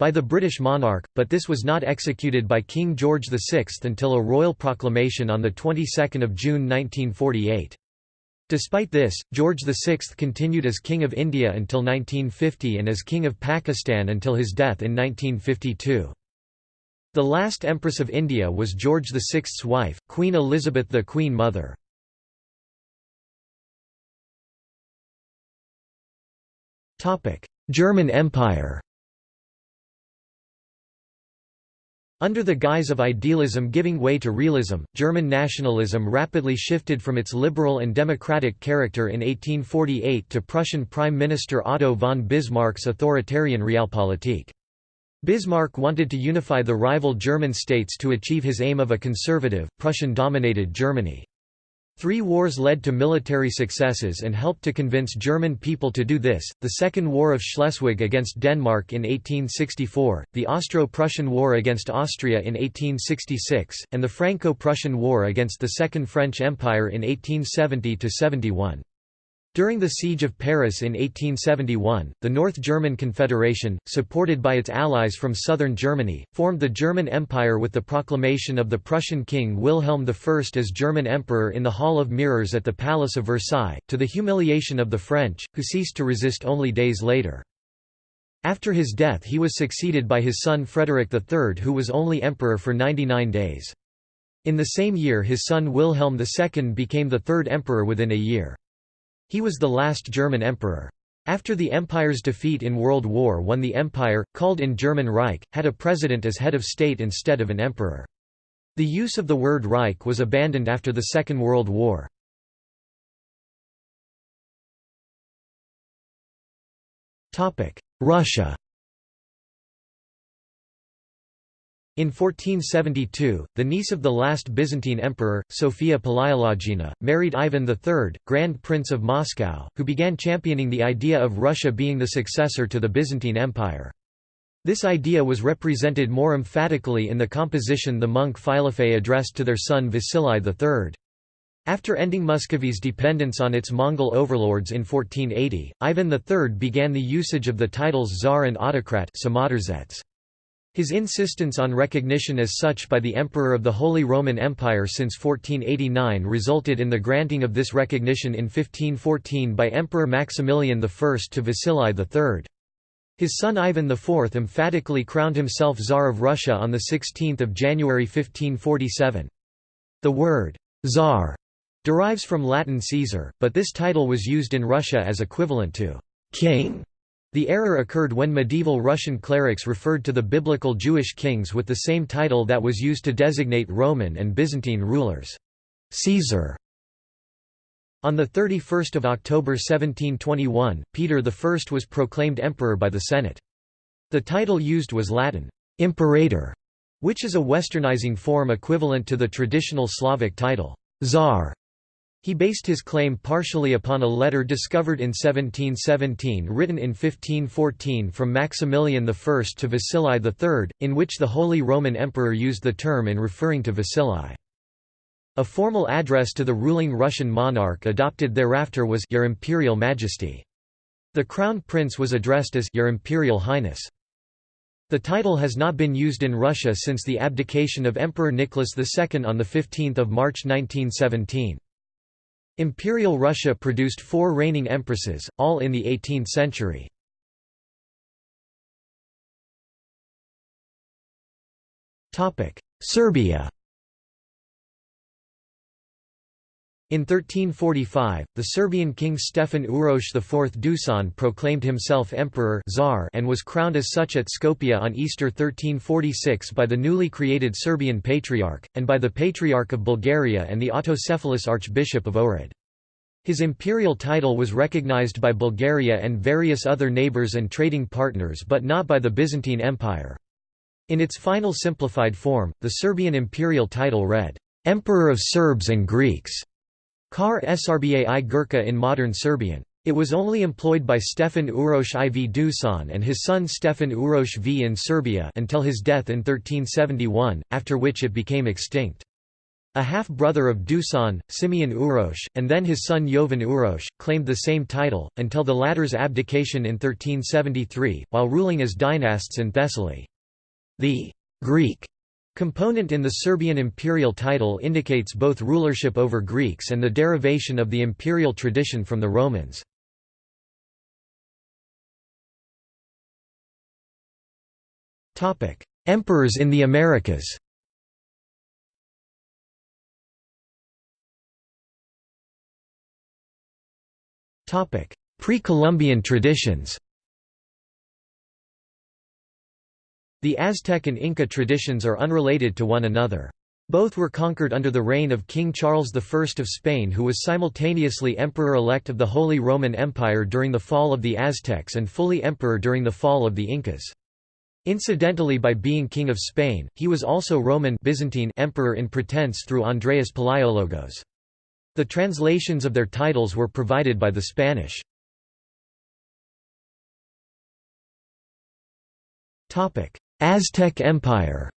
by the British monarch, but this was not executed by King George VI until a royal proclamation on the 22nd of June 1948. Despite this, George VI continued as King of India until 1950 and as King of Pakistan until his death in 1952. The last Empress of India was George VI's wife, Queen Elizabeth the Queen Mother. German Empire Under the guise of idealism giving way to realism, German nationalism rapidly shifted from its liberal and democratic character in 1848 to Prussian Prime Minister Otto von Bismarck's authoritarian Realpolitik. Bismarck wanted to unify the rival German states to achieve his aim of a conservative, Prussian-dominated Germany. Three wars led to military successes and helped to convince German people to do this, the Second War of Schleswig against Denmark in 1864, the Austro-Prussian War against Austria in 1866, and the Franco-Prussian War against the Second French Empire in 1870–71. During the Siege of Paris in 1871, the North German Confederation, supported by its allies from southern Germany, formed the German Empire with the proclamation of the Prussian King Wilhelm I as German Emperor in the Hall of Mirrors at the Palace of Versailles, to the humiliation of the French, who ceased to resist only days later. After his death he was succeeded by his son Frederick III who was only emperor for 99 days. In the same year his son Wilhelm II became the third emperor within a year. He was the last German emperor. After the empire's defeat in World War I the empire, called in German Reich, had a president as head of state instead of an emperor. The use of the word Reich was abandoned after the Second World War. Russia In 1472, the niece of the last Byzantine emperor, Sophia Palaiologina, married Ivan III, Grand Prince of Moscow, who began championing the idea of Russia being the successor to the Byzantine Empire. This idea was represented more emphatically in the composition the monk Philophei addressed to their son Vasili III. After ending Muscovy's dependence on its Mongol overlords in 1480, Ivan III began the usage of the titles Tsar and Autocrat his insistence on recognition as such by the Emperor of the Holy Roman Empire since 1489 resulted in the granting of this recognition in 1514 by Emperor Maximilian I to Vasili III. His son Ivan IV emphatically crowned himself Tsar of Russia on 16 January 1547. The word «Tsar» derives from Latin Caesar, but this title was used in Russia as equivalent to «king» The error occurred when medieval Russian clerics referred to the biblical Jewish kings with the same title that was used to designate Roman and Byzantine rulers. Caesar. On 31 October 1721, Peter I was proclaimed emperor by the Senate. The title used was Latin, imperator, which is a westernizing form equivalent to the traditional Slavic title, Tsar. He based his claim partially upon a letter discovered in 1717 written in 1514 from Maximilian I to Vasili III, in which the Holy Roman Emperor used the term in referring to Vasili. A formal address to the ruling Russian monarch adopted thereafter was Your Imperial Majesty. The crown prince was addressed as Your Imperial Highness. The title has not been used in Russia since the abdication of Emperor Nicholas II on 15 March 1917. Imperial Russia produced four reigning empresses, all in the 18th century. Serbia In 1345, the Serbian king Stefan Uroš IV Dusan proclaimed himself emperor Tsar and was crowned as such at Skopje on Easter 1346 by the newly created Serbian Patriarch, and by the Patriarch of Bulgaria and the autocephalous Archbishop of Ohrid. His imperial title was recognized by Bulgaria and various other neighbors and trading partners but not by the Byzantine Empire. In its final simplified form, the Serbian imperial title read, "'Emperor of Serbs and Greeks' Kar i Gurka in modern Serbian. It was only employed by Stefan Uroš IV Dusan and his son Stefan Uroš V in Serbia until his death in 1371, after which it became extinct. A half-brother of Dusan, Simeon Uroš, and then his son Jovan Uroš, claimed the same title, until the latter's abdication in 1373, while ruling as dynasts in Thessaly. The «Greek» component in the Serbian imperial title indicates both rulership over Greeks and the derivation of the imperial tradition from the Romans. Emperors in the Americas Pre-Columbian traditions The Aztec and Inca traditions are unrelated to one another. Both were conquered under the reign of King Charles I of Spain who was simultaneously emperor-elect of the Holy Roman Empire during the fall of the Aztecs and fully emperor during the fall of the Incas. Incidentally by being King of Spain, he was also Roman Byzantine emperor in pretense through Andreas Palaiologos. The translations of their titles were provided by the Spanish. Aztec Empire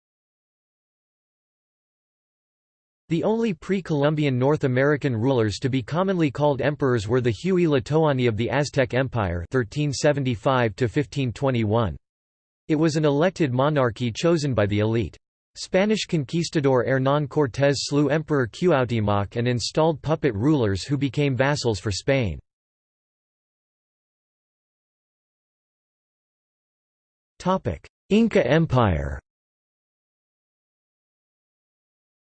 The only pre-Columbian North American rulers to be commonly called emperors were the Huey Tlatoani of the Aztec Empire 1375 -1521. It was an elected monarchy chosen by the elite. Spanish conquistador Hernán Cortés slew Emperor Cuauhtémoc and installed puppet rulers who became vassals for Spain. Inca Empire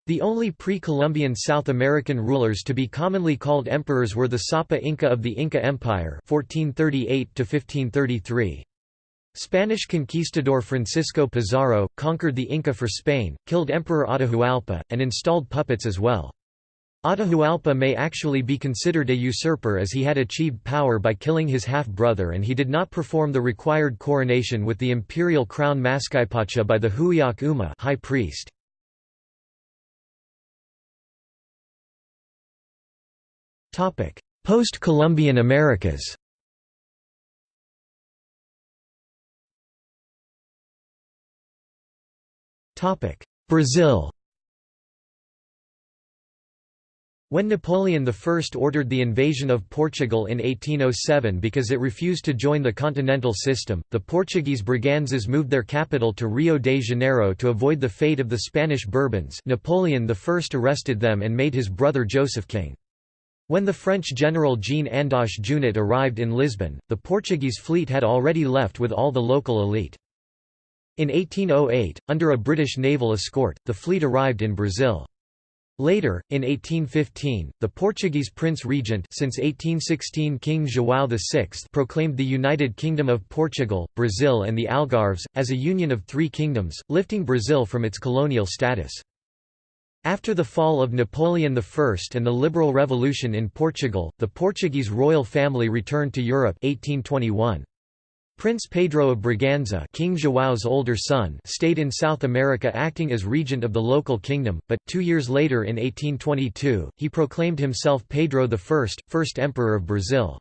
The only pre-Columbian South American rulers to be commonly called emperors were the Sapa Inca of the Inca Empire 1438 -1533. Spanish conquistador Francisco Pizarro, conquered the Inca for Spain, killed Emperor Atahualpa, and installed puppets as well. Atahualpa may actually be considered a usurper as he had achieved power by killing his half-brother and he did not perform the required coronation with the imperial crown Mascaypacha by the Huiak Uma high priest. Post-Columbian Americas Brazil When Napoleon I ordered the invasion of Portugal in 1807 because it refused to join the continental system, the Portuguese Braganzas moved their capital to Rio de Janeiro to avoid the fate of the Spanish Bourbons Napoleon I arrested them and made his brother Joseph king. When the French general Jean-Andoche Junot arrived in Lisbon, the Portuguese fleet had already left with all the local elite. In 1808, under a British naval escort, the fleet arrived in Brazil. Later, in 1815, the Portuguese prince regent since 1816 King João VI proclaimed the United Kingdom of Portugal, Brazil and the Algarves, as a union of three kingdoms, lifting Brazil from its colonial status. After the fall of Napoleon I and the Liberal Revolution in Portugal, the Portuguese royal family returned to Europe 1821. Prince Pedro of Braganza King Joao's older son stayed in South America acting as regent of the local kingdom, but, two years later in 1822, he proclaimed himself Pedro I, first emperor of Brazil.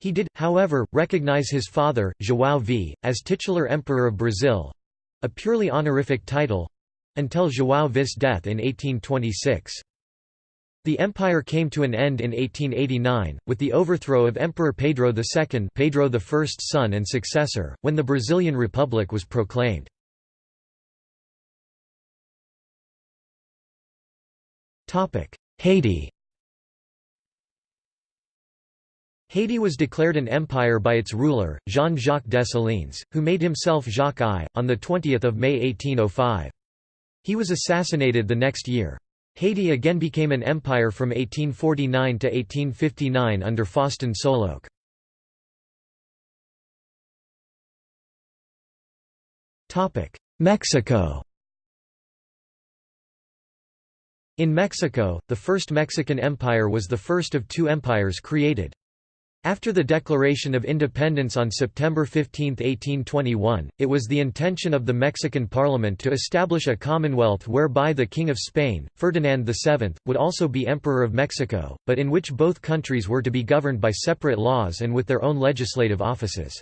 He did, however, recognize his father, João V, as titular emperor of Brazil—a purely honorific title—until João V's death in 1826. The empire came to an end in 1889, with the overthrow of Emperor Pedro II Pedro I's son and successor, when the Brazilian Republic was proclaimed. Haiti Haiti was declared an empire by its ruler, Jean-Jacques Dessalines, who made himself Jacques I, on 20 May 1805. He was assassinated the next year. Haiti again became an empire from 1849 to 1859 under Faustin Soulouque. Mexico In Mexico, the First Mexican Empire was the first of two empires created. After the Declaration of Independence on September 15, 1821, it was the intention of the Mexican Parliament to establish a commonwealth whereby the King of Spain, Ferdinand VII, would also be Emperor of Mexico, but in which both countries were to be governed by separate laws and with their own legislative offices.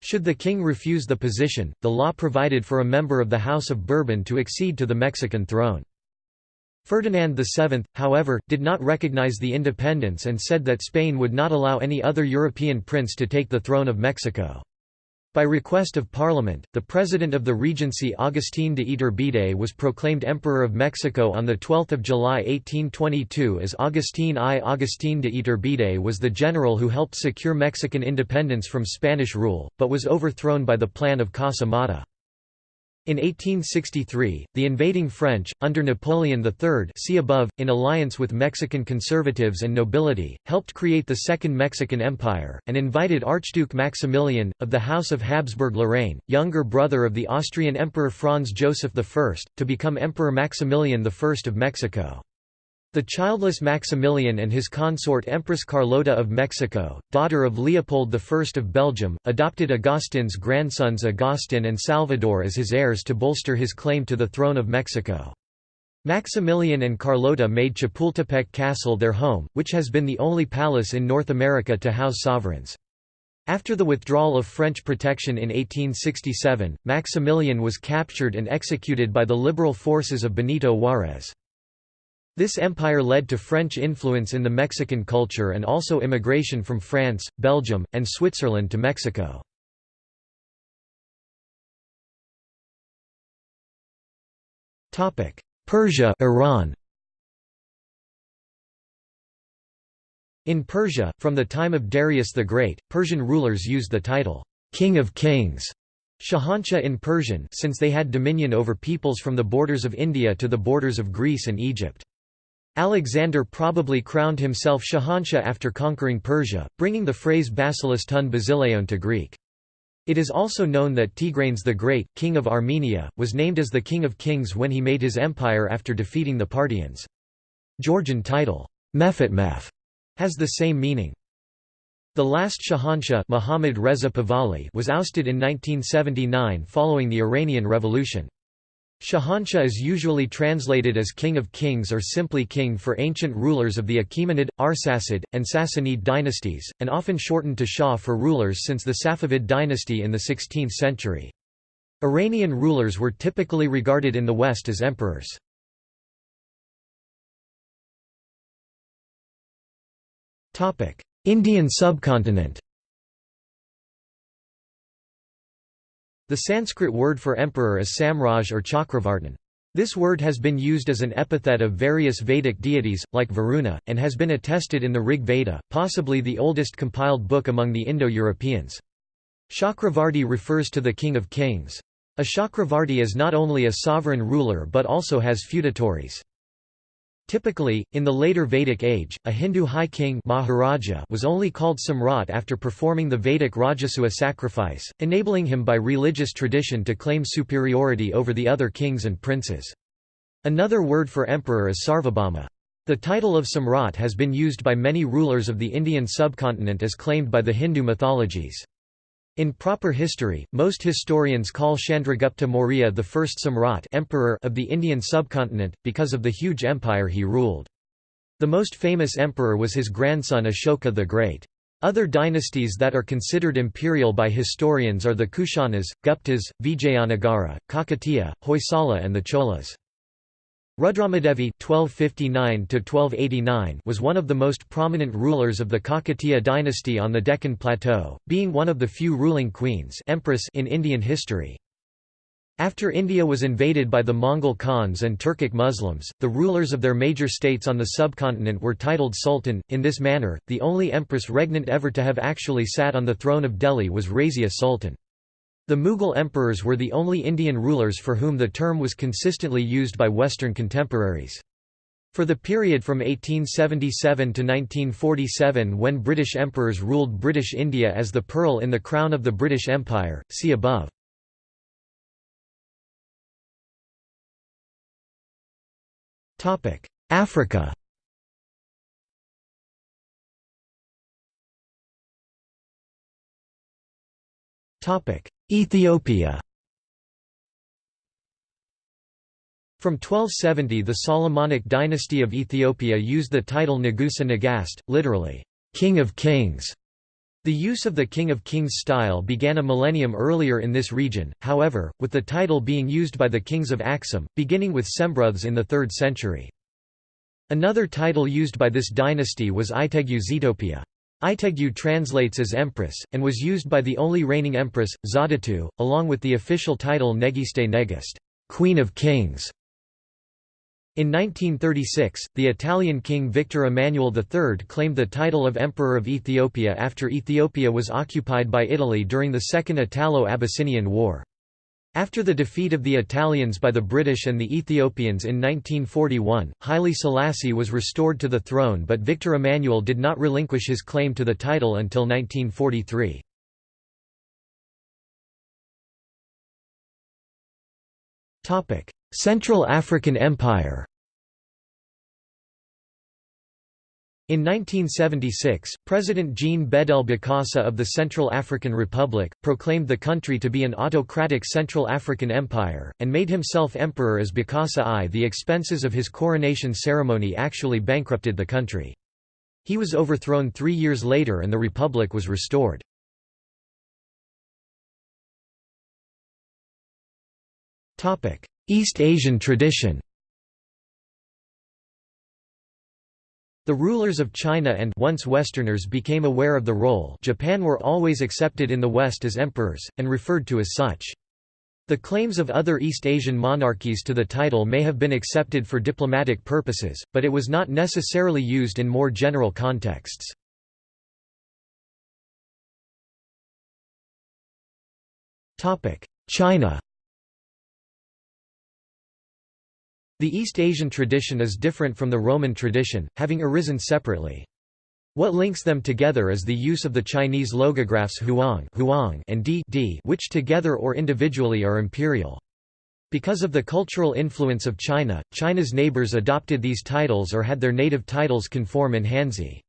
Should the king refuse the position, the law provided for a member of the House of Bourbon to accede to the Mexican throne. Ferdinand VII, however, did not recognize the independence and said that Spain would not allow any other European prince to take the throne of Mexico. By request of Parliament, the President of the Regency Agustín de Iturbide was proclaimed Emperor of Mexico on 12 July 1822 as Agustín I. Agustín de Iturbide was the general who helped secure Mexican independence from Spanish rule, but was overthrown by the Plan of Casa Mata. In 1863, the invading French, under Napoleon III see above, in alliance with Mexican conservatives and nobility, helped create the Second Mexican Empire, and invited Archduke Maximilian, of the House of Habsburg-Lorraine, younger brother of the Austrian Emperor Franz Joseph I, to become Emperor Maximilian I of Mexico. The childless Maximilian and his consort Empress Carlota of Mexico, daughter of Leopold I of Belgium, adopted Agustin's grandsons Agustin and Salvador as his heirs to bolster his claim to the throne of Mexico. Maximilian and Carlota made Chapultepec Castle their home, which has been the only palace in North America to house sovereigns. After the withdrawal of French protection in 1867, Maximilian was captured and executed by the liberal forces of Benito Juárez. This empire led to French influence in the Mexican culture and also immigration from France, Belgium, and Switzerland to Mexico. Persia Iran In Persia, from the time of Darius the Great, Persian rulers used the title, King of Kings, Shahanshah in Persian since they had dominion over peoples from the borders of India to the borders of Greece and Egypt. Alexander probably crowned himself Shahanshah after conquering Persia, bringing the phrase basileus ton basileon to Greek. It is also known that Tigranes the Great, king of Armenia, was named as the king of kings when he made his empire after defeating the Parthians. Georgian title, Mefetmef, has the same meaning. The last Shahanshah Muhammad Reza Pahlavi was ousted in 1979 following the Iranian Revolution. Shahanshah is usually translated as King of Kings or simply King for ancient rulers of the Achaemenid, Arsacid, and Sassanid dynasties, and often shortened to Shah for rulers since the Safavid dynasty in the 16th century. Iranian rulers were typically regarded in the West as emperors. Indian subcontinent The Sanskrit word for emperor is Samraj or Chakravartin. This word has been used as an epithet of various Vedic deities, like Varuna, and has been attested in the Rig Veda, possibly the oldest compiled book among the Indo-Europeans. Chakravarti refers to the king of kings. A Chakravarti is not only a sovereign ruler but also has feudatories. Typically, in the later Vedic age, a Hindu high king Maharaja was only called Samrat after performing the Vedic Rajasuya sacrifice, enabling him by religious tradition to claim superiority over the other kings and princes. Another word for emperor is Sarvabhauma. The title of Samrat has been used by many rulers of the Indian subcontinent as claimed by the Hindu mythologies. In proper history, most historians call Chandragupta Maurya the first Samrat emperor of the Indian subcontinent, because of the huge empire he ruled. The most famous emperor was his grandson Ashoka the Great. Other dynasties that are considered imperial by historians are the Kushanas, Guptas, Vijayanagara, Kakatiya, Hoysala and the Cholas. Rudramadevi (1259–1289) was one of the most prominent rulers of the Kakatiya dynasty on the Deccan Plateau, being one of the few ruling queens empress in Indian history. After India was invaded by the Mongol Khans and Turkic Muslims, the rulers of their major states on the subcontinent were titled sultan. In this manner, the only empress regnant ever to have actually sat on the throne of Delhi was Razia Sultan. The Mughal emperors were the only Indian rulers for whom the term was consistently used by Western contemporaries. For the period from 1877 to 1947 when British emperors ruled British India as the pearl in the crown of the British Empire, see above. Africa Ethiopia From 1270 the Solomonic dynasty of Ethiopia used the title Nagusa Nagast, literally, King of Kings. The use of the King of Kings style began a millennium earlier in this region, however, with the title being used by the kings of Aksum, beginning with Sembrouthes in the 3rd century. Another title used by this dynasty was Itegue Zetopia. Itegue translates as empress, and was used by the only reigning empress, Zauditu, along with the official title Negiste Negist, Queen of Kings. In 1936, the Italian king Victor Emmanuel III claimed the title of Emperor of Ethiopia after Ethiopia was occupied by Italy during the Second Italo-Abyssinian War. After the defeat of the Italians by the British and the Ethiopians in 1941, Haile Selassie was restored to the throne but Victor Emmanuel did not relinquish his claim to the title until 1943. Central African Empire In 1976, President Jean Bedel Bokassa of the Central African Republic, proclaimed the country to be an autocratic Central African Empire, and made himself emperor as Bokassa I. The expenses of his coronation ceremony actually bankrupted the country. He was overthrown three years later and the republic was restored. East Asian tradition The rulers of China and once Westerners became aware of the role Japan were always accepted in the West as emperors, and referred to as such. The claims of other East Asian monarchies to the title may have been accepted for diplomatic purposes, but it was not necessarily used in more general contexts. China The East Asian tradition is different from the Roman tradition, having arisen separately. What links them together is the use of the Chinese logographs huang, and di, di which together or individually are imperial. Because of the cultural influence of China, China's neighbors adopted these titles or had their native titles conform in Hanzi.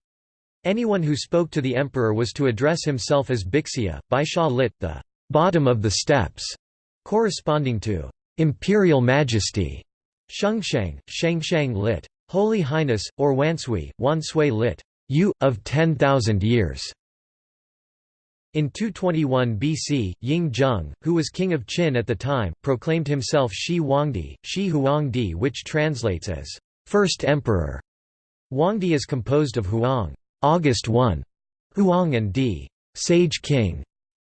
Anyone who spoke to the emperor was to address himself as Bixia, Baisha lit, the bottom of the steps, corresponding to imperial majesty. Shengsheng, Shengsheng lit. Holy Highness, or Wansui, Wansui lit. You, of 10,000 years. In 221 BC, Ying Zheng, who was king of Qin at the time, proclaimed himself Shi Huangdi, Shi Huangdi which translates as, First Emperor. Huangdi is composed of Huang August 1, Huang and Di Sage King,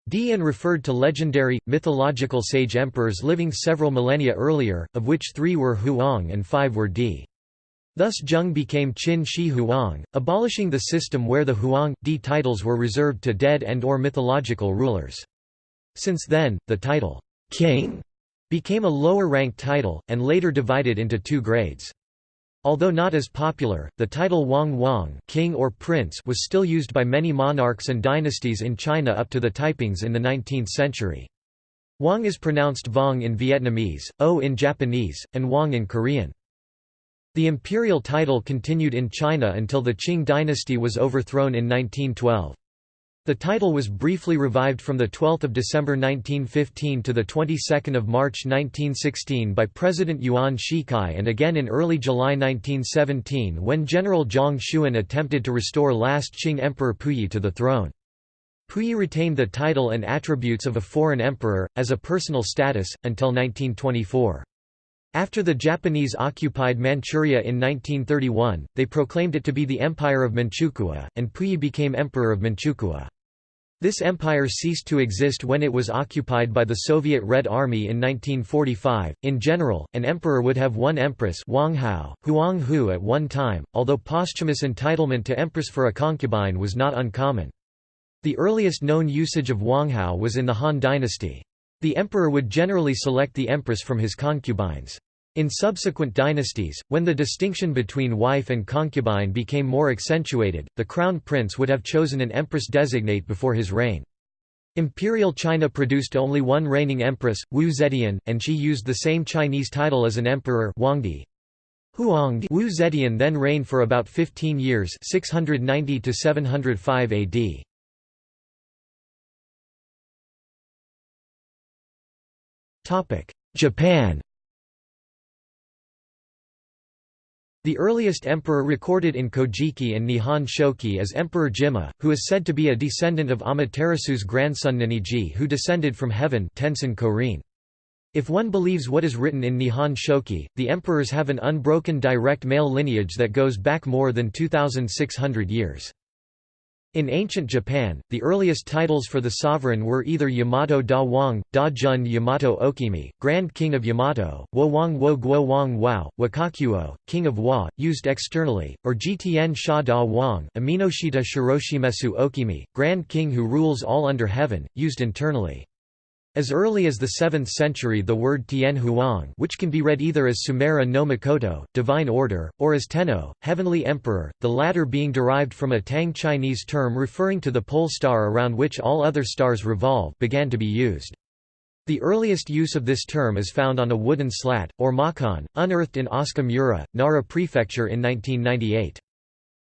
Dian referred to legendary, mythological sage emperors living several millennia earlier, of which three were Huang and five were Di. Thus Zheng became Qin Shi Huang, abolishing the system where the Huang, Di titles were reserved to dead and or mythological rulers. Since then, the title, king, became a lower-ranked title, and later divided into two grades. Although not as popular, the title Wang Wang king or prince was still used by many monarchs and dynasties in China up to the Taipings in the 19th century. Wang is pronounced Vong in Vietnamese, O in Japanese, and Wang in Korean. The imperial title continued in China until the Qing dynasty was overthrown in 1912. The title was briefly revived from 12 December 1915 to 22 March 1916 by President Yuan Shikai and again in early July 1917 when General Zhang Xuan attempted to restore last Qing Emperor Puyi to the throne. Puyi retained the title and attributes of a foreign emperor, as a personal status, until 1924. After the Japanese occupied Manchuria in 1931, they proclaimed it to be the Empire of Manchukuo, and Puyi became Emperor of Manchukuo. This empire ceased to exist when it was occupied by the Soviet Red Army in 1945. In general, an emperor would have one empress Wang Hao, Huang Hu at one time, although posthumous entitlement to empress for a concubine was not uncommon. The earliest known usage of Wang Hao was in the Han dynasty. The emperor would generally select the empress from his concubines. In subsequent dynasties, when the distinction between wife and concubine became more accentuated, the crown prince would have chosen an empress designate before his reign. Imperial China produced only one reigning empress, Wu Zetian, and she used the same Chinese title as an emperor Huangdi. Huangdi Wu Zetian then reigned for about 15 years 690 to 705 AD. Japan The earliest emperor recorded in Kojiki and Nihon Shoki is Emperor Jimmu, who is said to be a descendant of Amaterasu's grandson Ninigi who descended from heaven Korin. If one believes what is written in Nihon Shoki, the emperors have an unbroken direct male lineage that goes back more than 2,600 years. In ancient Japan, the earliest titles for the sovereign were either Yamato da Wang, da Jun Yamato Okimi, Grand King of Yamato, Wo Wang Wo Guo Wang Wao, Wakakuo, King of Wa, used externally, or Jitien Sha da Wang, Aminoshita Shiroshimesu Okimi, Grand King who rules all under heaven, used internally. As early as the 7th century the word Tien Huang which can be read either as Sumera no divine order, or as Tenno, heavenly emperor, the latter being derived from a Tang Chinese term referring to the pole star around which all other stars revolve began to be used. The earliest use of this term is found on a wooden slat, or mokkan, unearthed in Asuka Nara Prefecture in 1998.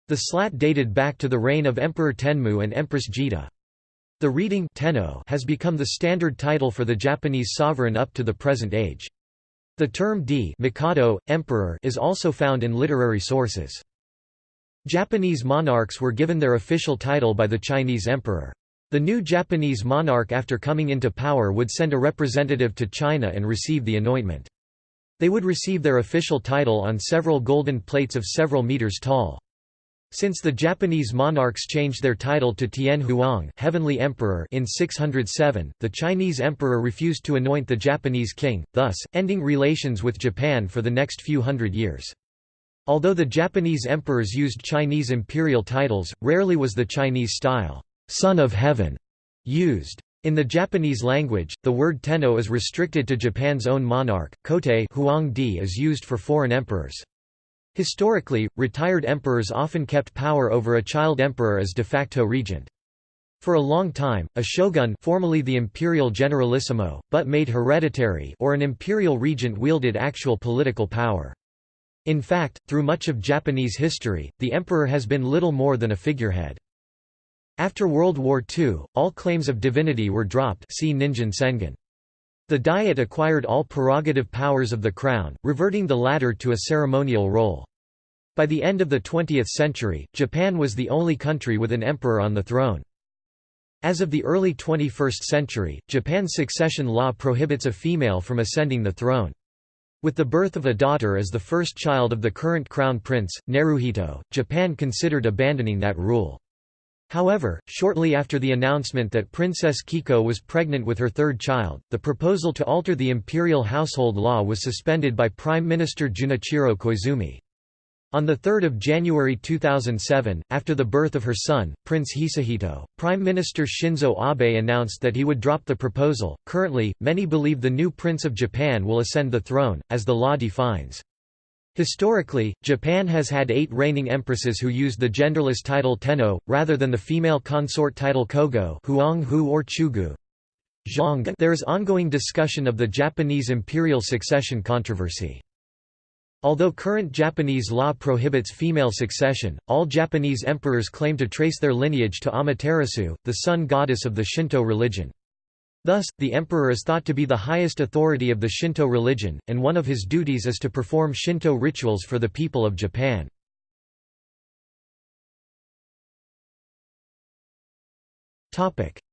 The slat dated back to the reign of Emperor Tenmu and Empress Jitō. The reading tenno has become the standard title for the Japanese sovereign up to the present age. The term di Mikado, emperor is also found in literary sources. Japanese monarchs were given their official title by the Chinese emperor. The new Japanese monarch after coming into power would send a representative to China and receive the anointment. They would receive their official title on several golden plates of several meters tall. Since the Japanese monarchs changed their title to Tien Huang Heavenly Emperor in 607, the Chinese emperor refused to anoint the Japanese king, thus, ending relations with Japan for the next few hundred years. Although the Japanese emperors used Chinese imperial titles, rarely was the Chinese style, Son of Heaven, used. In the Japanese language, the word tenno is restricted to Japan's own monarch, Kotei Huang Di is used for foreign emperors. Historically, retired emperors often kept power over a child emperor as de facto regent. For a long time, a shogun formerly the imperial generalissimo, but made hereditary or an imperial regent wielded actual political power. In fact, through much of Japanese history, the emperor has been little more than a figurehead. After World War II, all claims of divinity were dropped see Ningen Sengen. The Diet acquired all prerogative powers of the crown, reverting the latter to a ceremonial role. By the end of the 20th century, Japan was the only country with an emperor on the throne. As of the early 21st century, Japan's succession law prohibits a female from ascending the throne. With the birth of a daughter as the first child of the current crown prince, Naruhito, Japan considered abandoning that rule. However, shortly after the announcement that Princess Kiko was pregnant with her third child, the proposal to alter the imperial household law was suspended by Prime Minister Junichiro Koizumi. On 3 January 2007, after the birth of her son, Prince Hisahito, Prime Minister Shinzo Abe announced that he would drop the proposal. Currently, many believe the new Prince of Japan will ascend the throne, as the law defines. Historically, Japan has had eight reigning empresses who used the genderless title Tenno, rather than the female consort title Kogo or Chugu. There is ongoing discussion of the Japanese imperial succession controversy. Although current Japanese law prohibits female succession, all Japanese emperors claim to trace their lineage to Amaterasu, the sun goddess of the Shinto religion. Thus, the emperor is thought to be the highest authority of the Shinto religion, and one of his duties is to perform Shinto rituals for the people of Japan.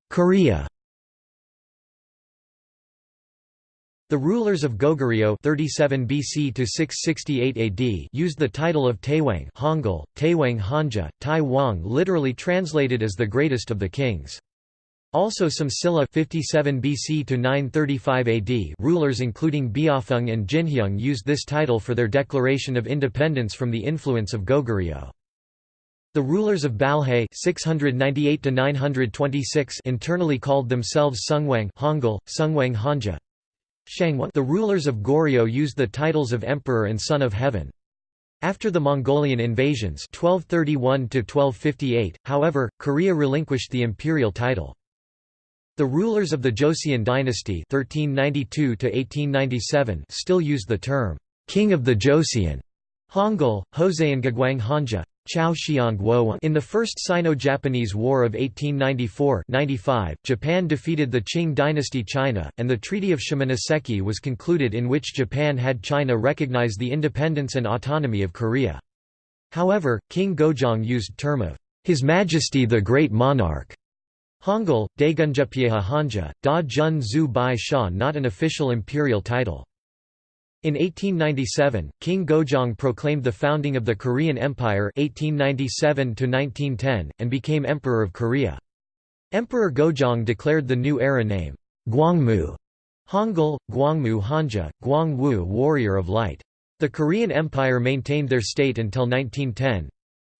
Korea The rulers of Goguryeo 37 BC to 668 AD used the title of Taewang Hangul, Taewang Hanja, Tai Wang literally translated as the greatest of the kings. Also some Silla 57 BC to 935 AD rulers including Beopheung and Jinheung used this title for their declaration of independence from the influence of Goguryeo. The rulers of Balhae 698 926 internally called themselves Sungwang Hangul, Sungwang Hanja. The rulers of Goryeo used the titles of Emperor and Son of Heaven. After the Mongolian invasions 1231 however, Korea relinquished the imperial title. The rulers of the Joseon dynasty (1392–1897) still used the term, "'King of the Joseon' Hangul, Hoseongagwang Hanja, in the First Sino-Japanese War of 1894–95, Japan defeated the Qing dynasty China, and the Treaty of Shimonoseki was concluded in which Japan had China recognize the independence and autonomy of Korea. However, King Gojong used term of His Majesty the Great Monarch. Hangul, Daegunjupyeha Hanja, Da Jun Zu Bai Sha not an official imperial title. In 1897, King Gojong proclaimed the founding of the Korean Empire 1897 and became Emperor of Korea. Emperor Gojong declared the new era name, Gwangmu Hangul, Gwangmu Hanja, Gwangwu Warrior of Light. The Korean Empire maintained their state until 1910.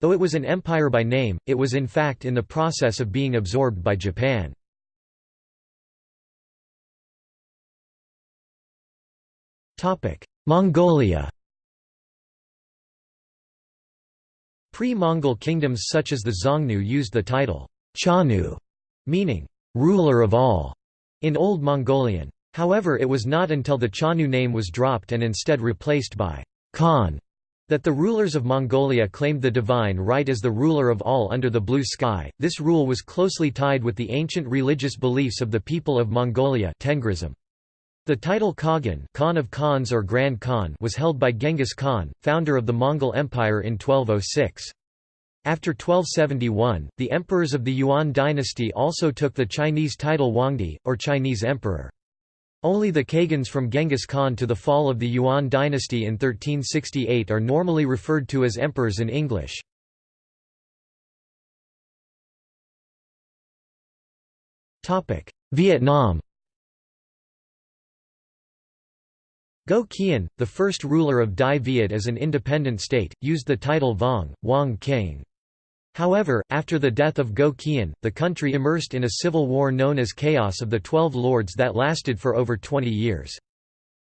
Though it was an empire by name, it was in fact in the process of being absorbed by Japan. Mongolia Pre-Mongol kingdoms such as the Xiongnu used the title Chanyu, meaning ruler of all, in Old Mongolian. However it was not until the Chanyu name was dropped and instead replaced by Khan that the rulers of Mongolia claimed the divine right as the ruler of all under the blue sky. This rule was closely tied with the ancient religious beliefs of the people of Mongolia Tengrism. The title Khagan Khan of Khans or Grand Khan was held by Genghis Khan, founder of the Mongol Empire in 1206. After 1271, the emperors of the Yuan dynasty also took the Chinese title Huangdi, or Chinese emperor. Only the Khagans from Genghis Khan to the fall of the Yuan dynasty in 1368 are normally referred to as emperors in English. Vietnam Go Khian, the first ruler of Dai Viet as an independent state, used the title Vong, Wang King. However, after the death of Go the country immersed in a civil war known as Chaos of the Twelve Lords that lasted for over 20 years.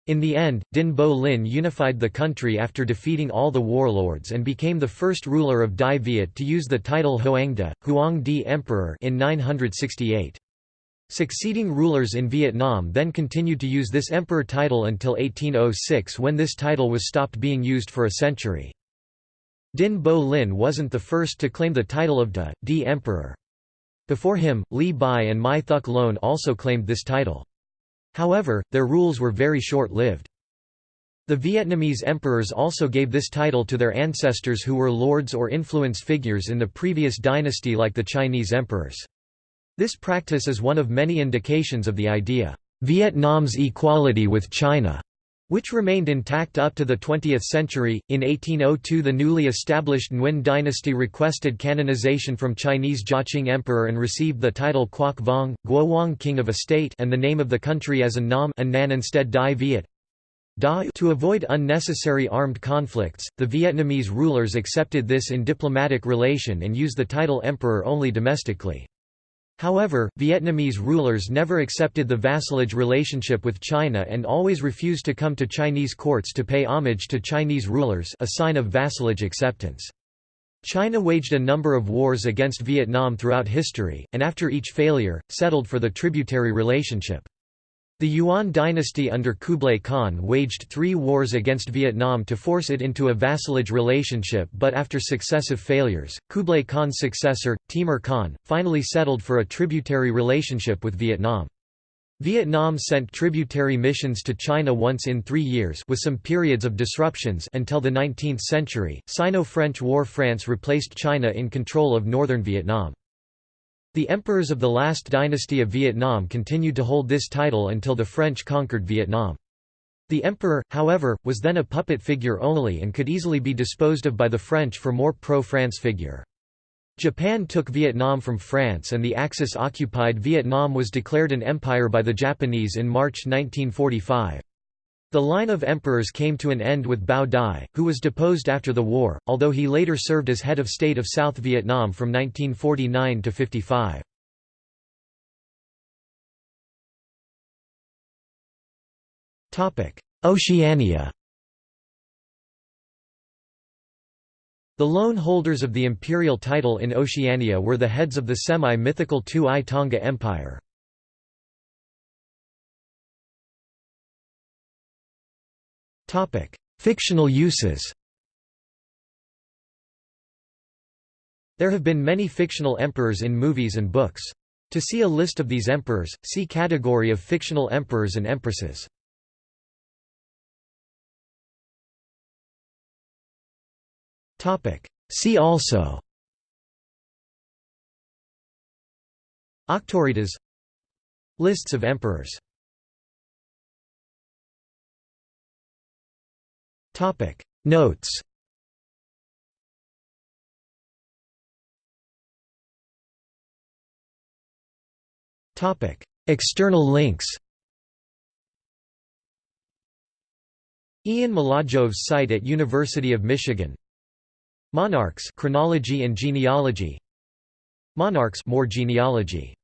In the end, Dinh Bo Linh unified the country after defeating all the warlords and became the first ruler of Dai Viet to use the title Hoang De, Huang Di Emperor in 968. Succeeding rulers in Vietnam then continued to use this emperor title until 1806 when this title was stopped being used for a century. Dinh Bo Linh wasn't the first to claim the title of Da, Emperor. Before him, Li Bai and Mai Thuc Loan also claimed this title. However, their rules were very short-lived. The Vietnamese emperors also gave this title to their ancestors who were lords or influence figures in the previous dynasty like the Chinese emperors. This practice is one of many indications of the idea, Vietnam's equality with China, which remained intact up to the 20th century. In 1802, the newly established Nguyen dynasty requested canonization from Chinese Jiaqing Emperor and received the title Quoc Vong, Guowang King of a State, and the name of the country as a Nam a Nan instead Dai Viet. To avoid unnecessary armed conflicts, the Vietnamese rulers accepted this in diplomatic relation and used the title emperor only domestically. However, Vietnamese rulers never accepted the vassalage relationship with China and always refused to come to Chinese courts to pay homage to Chinese rulers a sign of vassalage acceptance. China waged a number of wars against Vietnam throughout history, and after each failure, settled for the tributary relationship. The Yuan dynasty under Kublai Khan waged three wars against Vietnam to force it into a vassalage relationship but after successive failures, Kublai Khan's successor, Timur Khan, finally settled for a tributary relationship with Vietnam. Vietnam sent tributary missions to China once in three years with some periods of disruptions until the 19th century. Sino-French War France replaced China in control of northern Vietnam. The emperors of the last dynasty of Vietnam continued to hold this title until the French conquered Vietnam. The emperor, however, was then a puppet figure only and could easily be disposed of by the French for more pro-France figure. Japan took Vietnam from France and the Axis-occupied Vietnam was declared an empire by the Japanese in March 1945. The line of emperors came to an end with Bao Dai, who was deposed after the war, although he later served as head of state of South Vietnam from 1949 to 55. Oceania The lone holders of the imperial title in Oceania were the heads of the semi-mythical Tu'i Tonga Empire. Fictional uses There have been many fictional emperors in movies and books. To see a list of these emperors, see category of fictional emperors and empresses. Topic: See also Auctoritas Lists of emperors Notes. Topic. External links. Ian Mladjov's site at University of Michigan. Monarchs chronology and genealogy. Monarchs more genealogy